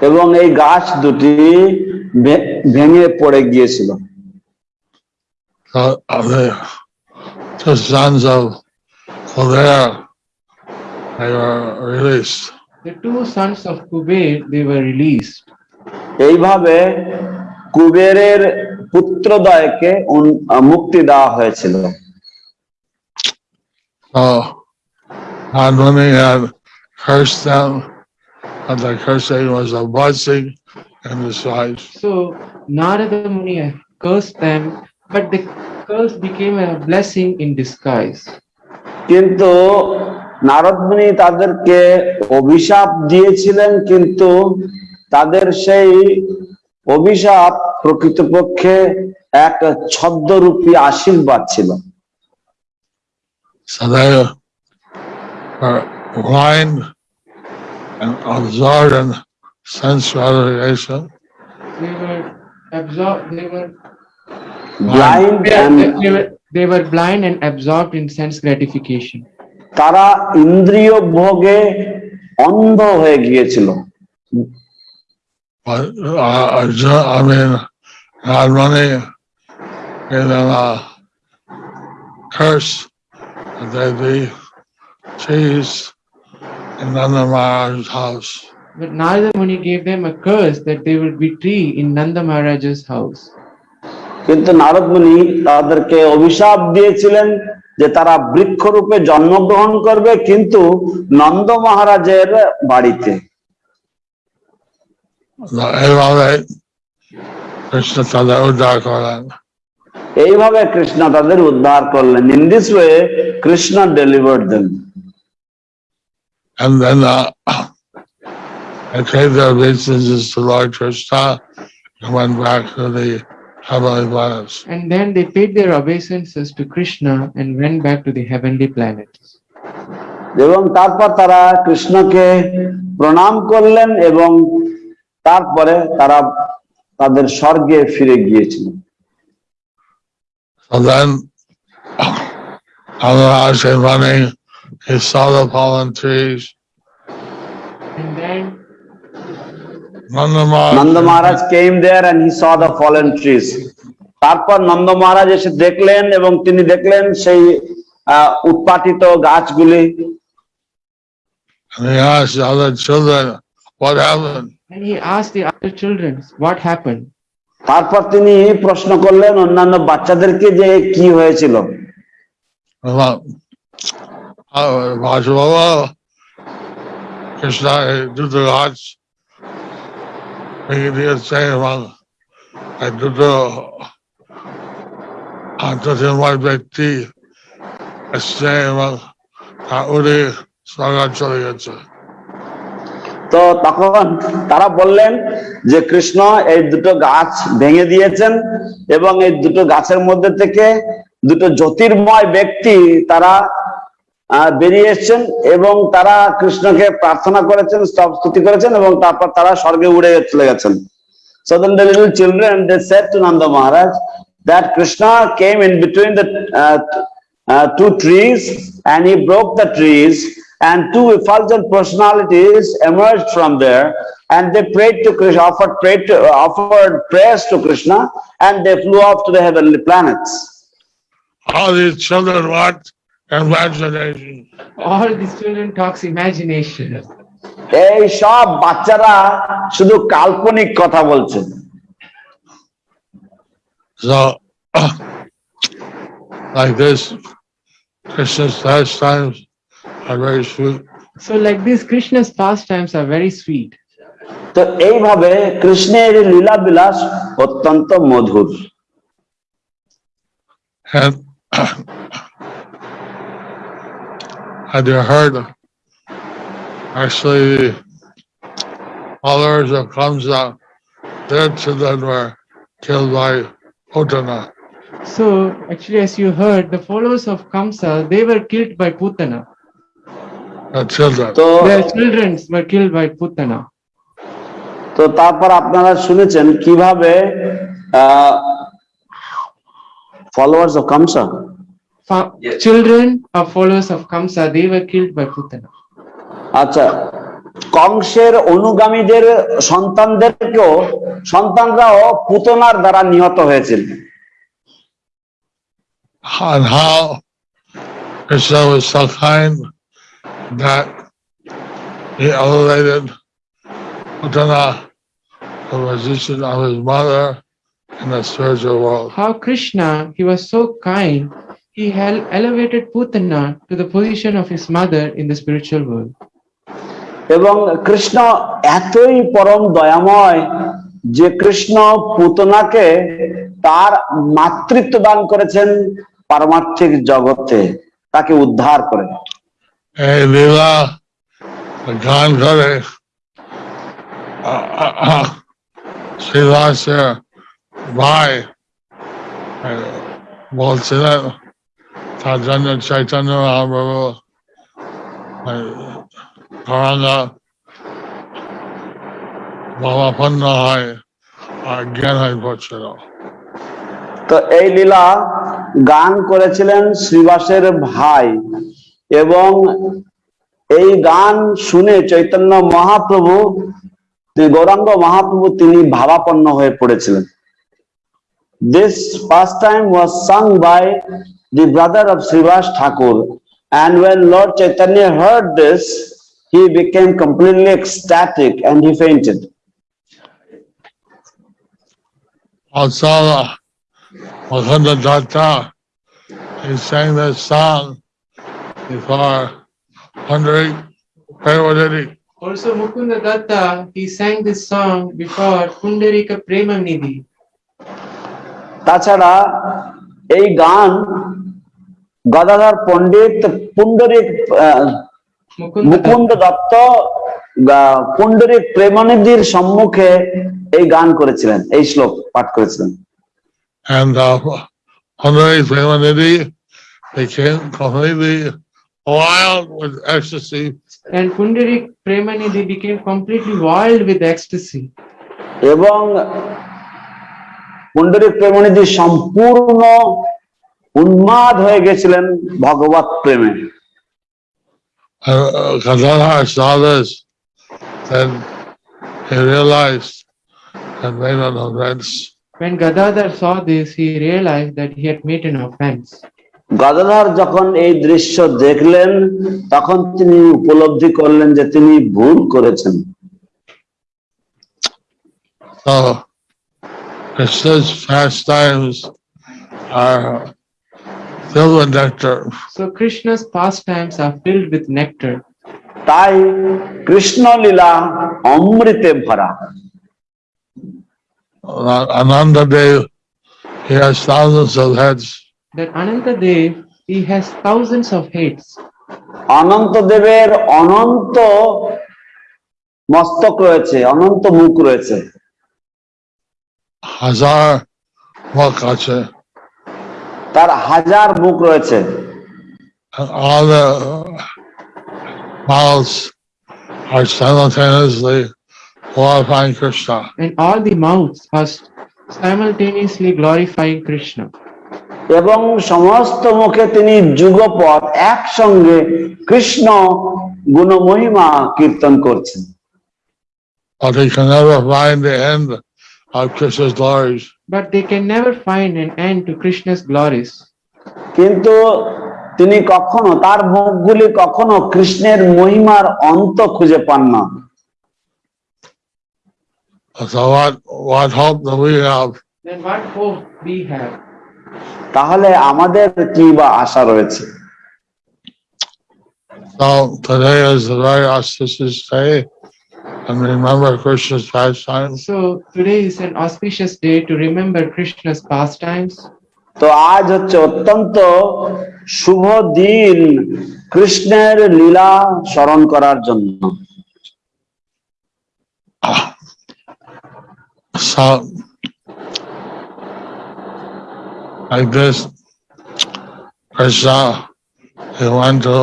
এবং এই গাছ দুটি ভেঙে পড়ে গিয়েছিল। So uh, the two sons of Kildare, they were released. The two sons of Kuber, they were released. এইভাবে কুবেরের পুত্রদয়কে উন- আহ, মুক্তি দেওয়া হয়েছিল So Admoni had cursed them, but the cursing was a blessing in disguise. So Narada Muni cursed them, but the curse became a blessing in disguise. কিন্তু নারদমুনি তাদেরকে অভিশাপ দিয়েছিলেন কিন্তু তাদের সেই অভিশাপ প্রকৃতপক্ষে এক ছদ্মরূপী আশীর্বাদ ছিল So they were blind and absorbed in sense gratification. They were absorbed, they were, blind they, they were, they were blind and absorbed in sense gratification. তারা ইন্দ্রিয় ভোগে অন্ধ হয়ে গিয়েছিল But uh, Arjuna- I mean, God money gave them a curse that they be cheese in Nanda Maharaj's house. But Narada Muni gave them a curse that they would be tree in Nanda Maharaja's house. কিন্তু নারদ মুনি তাদেরকে অভিশাপ দিয়েছিলেন যে তারা বৃক্ষরূপে জন্মগ্রহণ করবে কিন্তু নন্দ মহারাজের বাড়িতে। এইভাবে কৃষ্ণ তাদের উদ্ধার করলেন। In this way Krishna deliver then heavenly planets. And then they paid their obeisances to Krishna and went back to the heavenly planets. এবং তারপর তারা কৃষ্ণকে প্রণাম করলেন এবং তারপরে তারা তাদের স্বর্গে ফিরে গিয়েছিলেন So then, Nanda Maharaj, Nanda Maharaj came there and he saw the fallen trees তারপর নন্দ মহারাজ এসে দেখলেন এবং তিনি দেখলেন সেই আহ, উৎপাটিত গাছগুলি and he asked the other children, what happened? and he asked the other children, what happened? তারপর তিনি প্রশ্ন করলেন অন্যান্য বাচ্চাদেরকে যে কি হয়েছিল About, uh, Vajrava, Krishna, do the gods. We did say among, I do I do my ব্যক্তি, উনি সরকার চলে গেছে। তো তখন তারা বললেন যে কৃষ্ণ এই দুটো গাছ ভেঙে দিয়েছেন এবং এই দুটো গাছের মধ্যে থেকে দুটো জ্যোতির্ময় ব্যক্তি তারা বেরিয়ে এসছেন এবং তারা কৃষ্ণকে প্রার্থনা করেছেন স্তব স্তুতি করেছেন এবং তারপর তারা স্বর্গে উড়ে চলে গেছেন So then the little children, they said to Nanda Maharaj that Krishna came in between the uh, uh, two trees and he broke the trees and two effulgent personalities emerged from there and they prayed to Krishna, offered, prayed to, offered prayers to Krishna and they flew off to the heavenly planets. all these children want Imagination. All these children talks imagination. এই সব বাচ্চারা শুধু কাল্পনিক কথা বলছে So, like this, Krishna's pastimes are very sweet. So like this, Krishna's pastimes are very sweet. তো এইভাবে কৃষ্ণের লীলা বিলাস অত্যন্ত মধুর And had you heard, actually, followers of Kamsa, their children were killed by Putana. So actually, as you heard, the followers of Kamsa, they were killed by Putana. The children. তো Their children were killed by Putana. তো তারপর আপনারা শুনেছেন কিভাবে followers of কামসা Fa- Children of followers of Kamsa, they were killed by Putana. আচ্ছা কংসের অনুগামীদের সন্তানদেরকেও সন্তানরাও পুতনার দ্বারা নিহত হয়েছিল and how Krishna was so kind that he elevated Putana, the position of his mother in the spiritual world. How Krishna, he was so kind, he elevated Putana to the position of his mother in the spiritual world. এবং কৃষ্ণ এতই পরম দয়াময় যে কৃষ্ণ পুতনাকে তার মাতৃত্ব দান করেছেন পারমার্থিক জগতে তাকে উদ্ধার করে লীলা গান করে ভাই বলছিলেন জন্য চৈতন্য মহাপ্রভু ধরাঙ্গা ভাবাপন্ন হয় আর জ্ঞান হয়ে তো এই লীলা গান করেছিলেন শ্রীবাসের ভাই এবং এই গান শুনে চৈতন্য মহাপ্রভু গৌরাঙ্গ মহাপ্রভু, তিনি ভাবাপন্ন হয়ে পড়েছিলেন। This first time was sung by the brother of Srivas Thakur and when lord chaitanya heard this he became completely ecstatic and he fainted Also, Wakanda Datta, he sang this song before Hundred Parvati. Also, Mukunda Datta, he sang this song before Pundarika Premanidhi. তাছাড়া এই গান গদাধর পণ্ডিত পুণ্ডরিক মুকুন্দ দত্ত গা- পুণ্ডরিক প্রেমনিধির সম্মুখে এই গান করেছিলেন এই শ্লোক পাঠ করেছিলেন And uh, Hundred Parvati became completely wild with ecstasy. And Pundarik Premanidhi became completely wild with ecstasy. এবং পুণ্ডরিক প্রেমনিধি সম্পূর্ণ উন্মাদ হয়ে গেছিলেন ভগবত প্রেমে। গদাধার যখন এই দৃশ্য দেখলেন তখন তিনি উপলব্ধি করলেন যে তিনি ভুল করেছেন। So, Krishna's pastimes are filled with nectar. So Krishna's pastimes are filled with nectar. তাই কৃষ্ণ লীলা অমৃতে ভরা Uh, Ananda Dev, he has thousands of heads. That Ananta Dev, he has thousands of heads. অনন্ত দেবের অনন্ত মস্তক রয়েছে অনন্ত মুখ রয়েছে Hazar Makache. তার হাজার বুক রয়েছে। এবং সমস্ত মুখে তিনি যুগপথ একসঙ্গে কৃষ্ণ গুণ মহিমা কীর্তন করছেন। But of Krishna's glories. But they can never find an end to Krishna's glories. কিন্তু তিনি কখনো তার মুখগুলি কখনো কৃষ্ণের মহিমার অন্ত খুঁজে পান না So what, what hope do we have? Then what hope we have? তাহলে আমাদের কি বা আশা রয়েছে So today is a very auspicious day and remember Krishna's pastimes. So today is an auspicious day to remember Krishna's pastimes. So আজ হচ্ছে অত্যন্ত শুভ দিন কৃষ্ণের লীলা স্মরণ করার জন্য So, like this, Krishna, he went to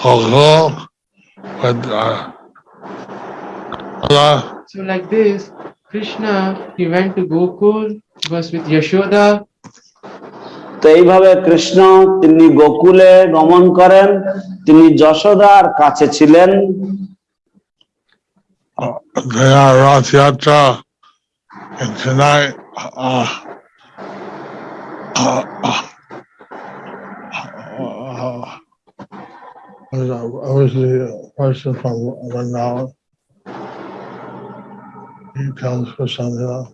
Gokul with uh, Allah So like this, Krishna, he went to Gokul, was with Yashoda, তো এইভাবে কৃষ্ণ তিনি গোকুলে গমন করেন তিনি যশোদার কাছে ছিলেন They are Rath Yatra And tonight, uh, uh, uh, uh, I was, I was the person from Renown. He comes for something else.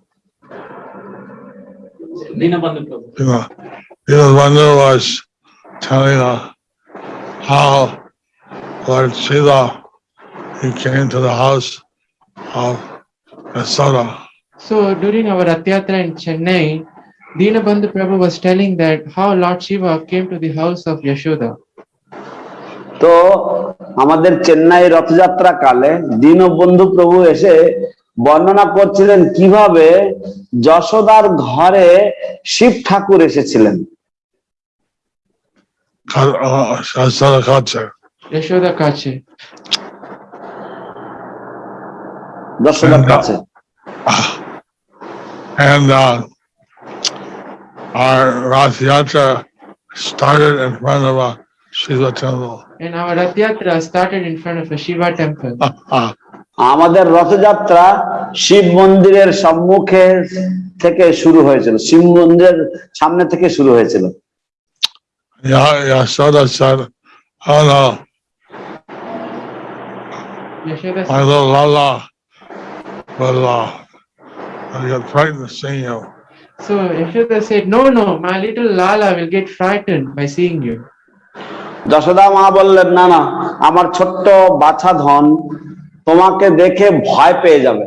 Dinabandhu প্রভু You know, you know, one there was telling uh, how Lord Shiva, he came to the house of Yashoda. So during our Rath Yatra in Chennai, Dinabandhu Prabhu was telling that how Lord Shiva came to the house of Yashoda. তো আমাদের চেন্নাই রথযাত্রা কালে দীনবন্ধু প্রভু এসে বর্ণনা করছিলেন কীভাবে যশোদার ঘরে শিব ঠাকুর এসেছিলেন uh. Yashoda Kache. যশোদার কাছে And uh, our Rath Yatra started in front of a Shiva temple. And our Rath Yatra started in front of a Shiva temple. আমাদের রথযাত্রা শিব মন্দিরের সম্মুখে থেকে শুরু হয়েছিল শিব মন্দিরের সামনে থেকে শুরু হয়েছিল Yeah, Yashoda said, Oh no, my little Lala will uh, get frightened seeing you. so Yashoda said, no, no, my little Lala will get frightened by seeing you. Yashoda মা বললেন না না আমার ছোট্ট বাছা ধন তোমাকে দেখে ভয় পেয়ে যাবে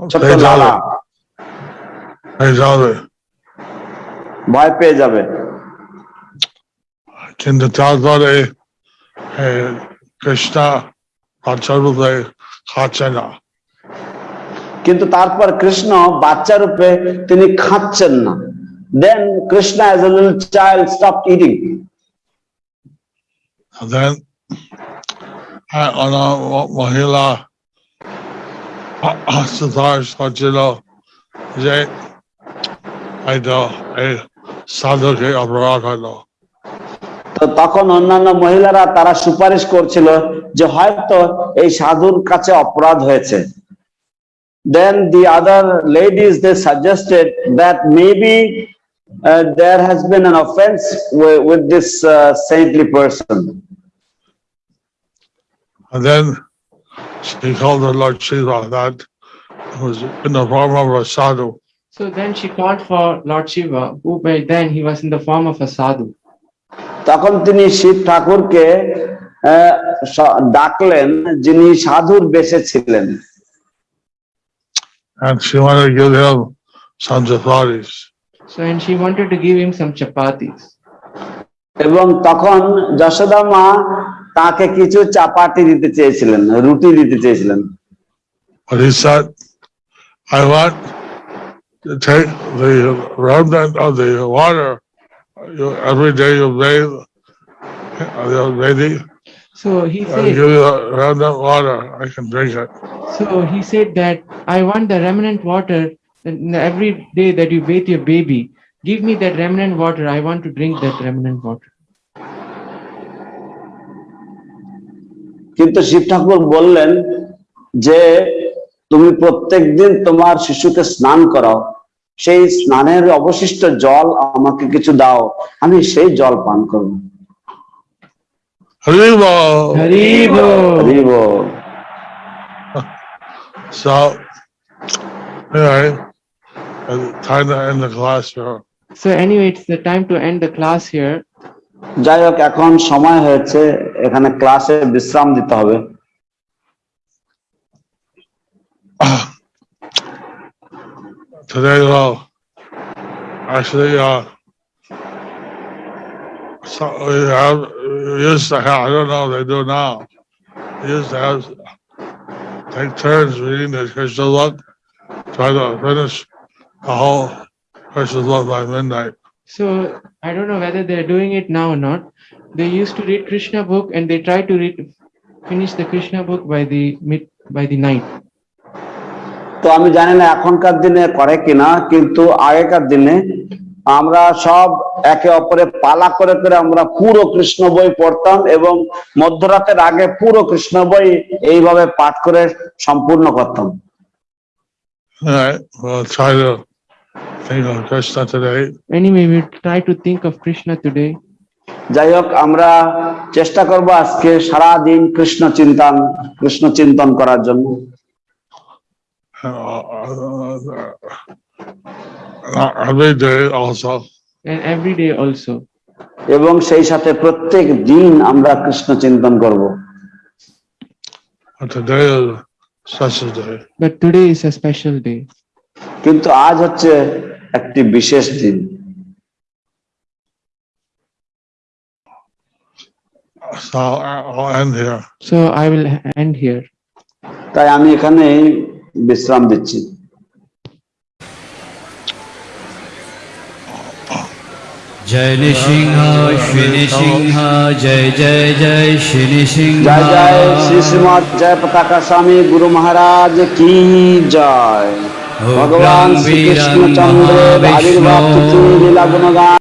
ছোট্ট They লালা told me, they told me, ভয় পেয়ে যাবে কিন্তু তারপরে eh, Krishna বাচ্চারূপে খাচ্ছে না কিন্তু তারপর কৃষ্ণ বাচ্চা রূপে তিনি খাচ্ছেন না then Krishna as a little child stop eating And then uh, তখন অন্যান্য মহিলারা তারা সুপারিশ করছিল যে হয়তো এই সাধুর কাছে অপরাধ হয়েছে। Then the other ladies they suggested that maybe there has been an offense with, with this uh, saintly person. And then she called the Lord Shiva that was in the form of a sadhu. So then she called for Lord Shiva, who by then he was in the form of a sadhu. তখন তিনি শিব ঠাকুরকে আহ, স- ডাকলেন যিনি সাধুর বেশে ছিলেন And she wanted to give him some chapatis. So and she wanted to give him some chapatis. এবং তখন যশোদা মা তাকে কিছু চাপাটি দিতে চেয়েছিলেন রুটি দিতে চেয়েছিলেন But he said, I want to take the remnant of the water. You, every day you bathe, uh, you're bathing. So he I said, give you the remnant water. I can drink it. so he said that I want the remnant water and every day that you bathe your baby. Give me that remnant water. I want to drink that remnant water. কিন্তু শিব ঠাকুর বললেন যে তুমি প্রত্যেক দিন তোমার শিশুকে স্নান করাও। সেই স্নানের অবশিষ্ট জল আমাকে কিছু দাও। আমি সেই জল পান করব। So anyway, it's to end the. যাই হোক এখন সময় হয়েছে এখানে ক্লাসে বিশ্রাম দিতে হবে। today uh, actually uh, so we have we used to have, I don't know they do now we used to have take turns reading the Krishna book try to finish the whole Krishna book by midnight So I don't know whether they're doing it now or not. They used to read Krishna book and they try to read finish the Krishna book by the mid by the night. তো আমি জানি না এখনকার দিনে করে কিনা কিন্তু আগেকার দিনে আমরা সব একে অপরে পালা করে করে আমরা পুরো কৃষ্ণ বই পড়তাম এবং মধ্যরাতের আগে পুরো কৃষ্ণ বই এইভাবে পাঠ করে সম্পূর্ণ করতাম to think of Krishna today. Anyway, we try to think of Krishna today. যাই হোক আমরা চেষ্টা করব আজকে সারা দিন কৃষ্ণ চিন্তন কৃষ্ণ চিন্তন করার জন্য Uh, every day also. and every day also. এবং সেই সাথে প্রত্যেক দিন আমরা কৃষ্ণ চিন্তন করব today is a special day. But today is a special day. কিন্তু আজ হচ্ছে একটি বিশেষ দিন So I'll end here. So I will end here. তাই আমি এখানে বিশ্রাম দিচ্ছি जय नृसिंह श्री नृसिंह जय जय जय श्री नृसिंह জয় জয় শ্রী শ্রীমৎ জয় পতাকা স্বামী গুরু মহারাজ কি জয় ভগবান শ্রীকৃষ্ণচন্দ্রের আবির্ভাব লীলা গুণগান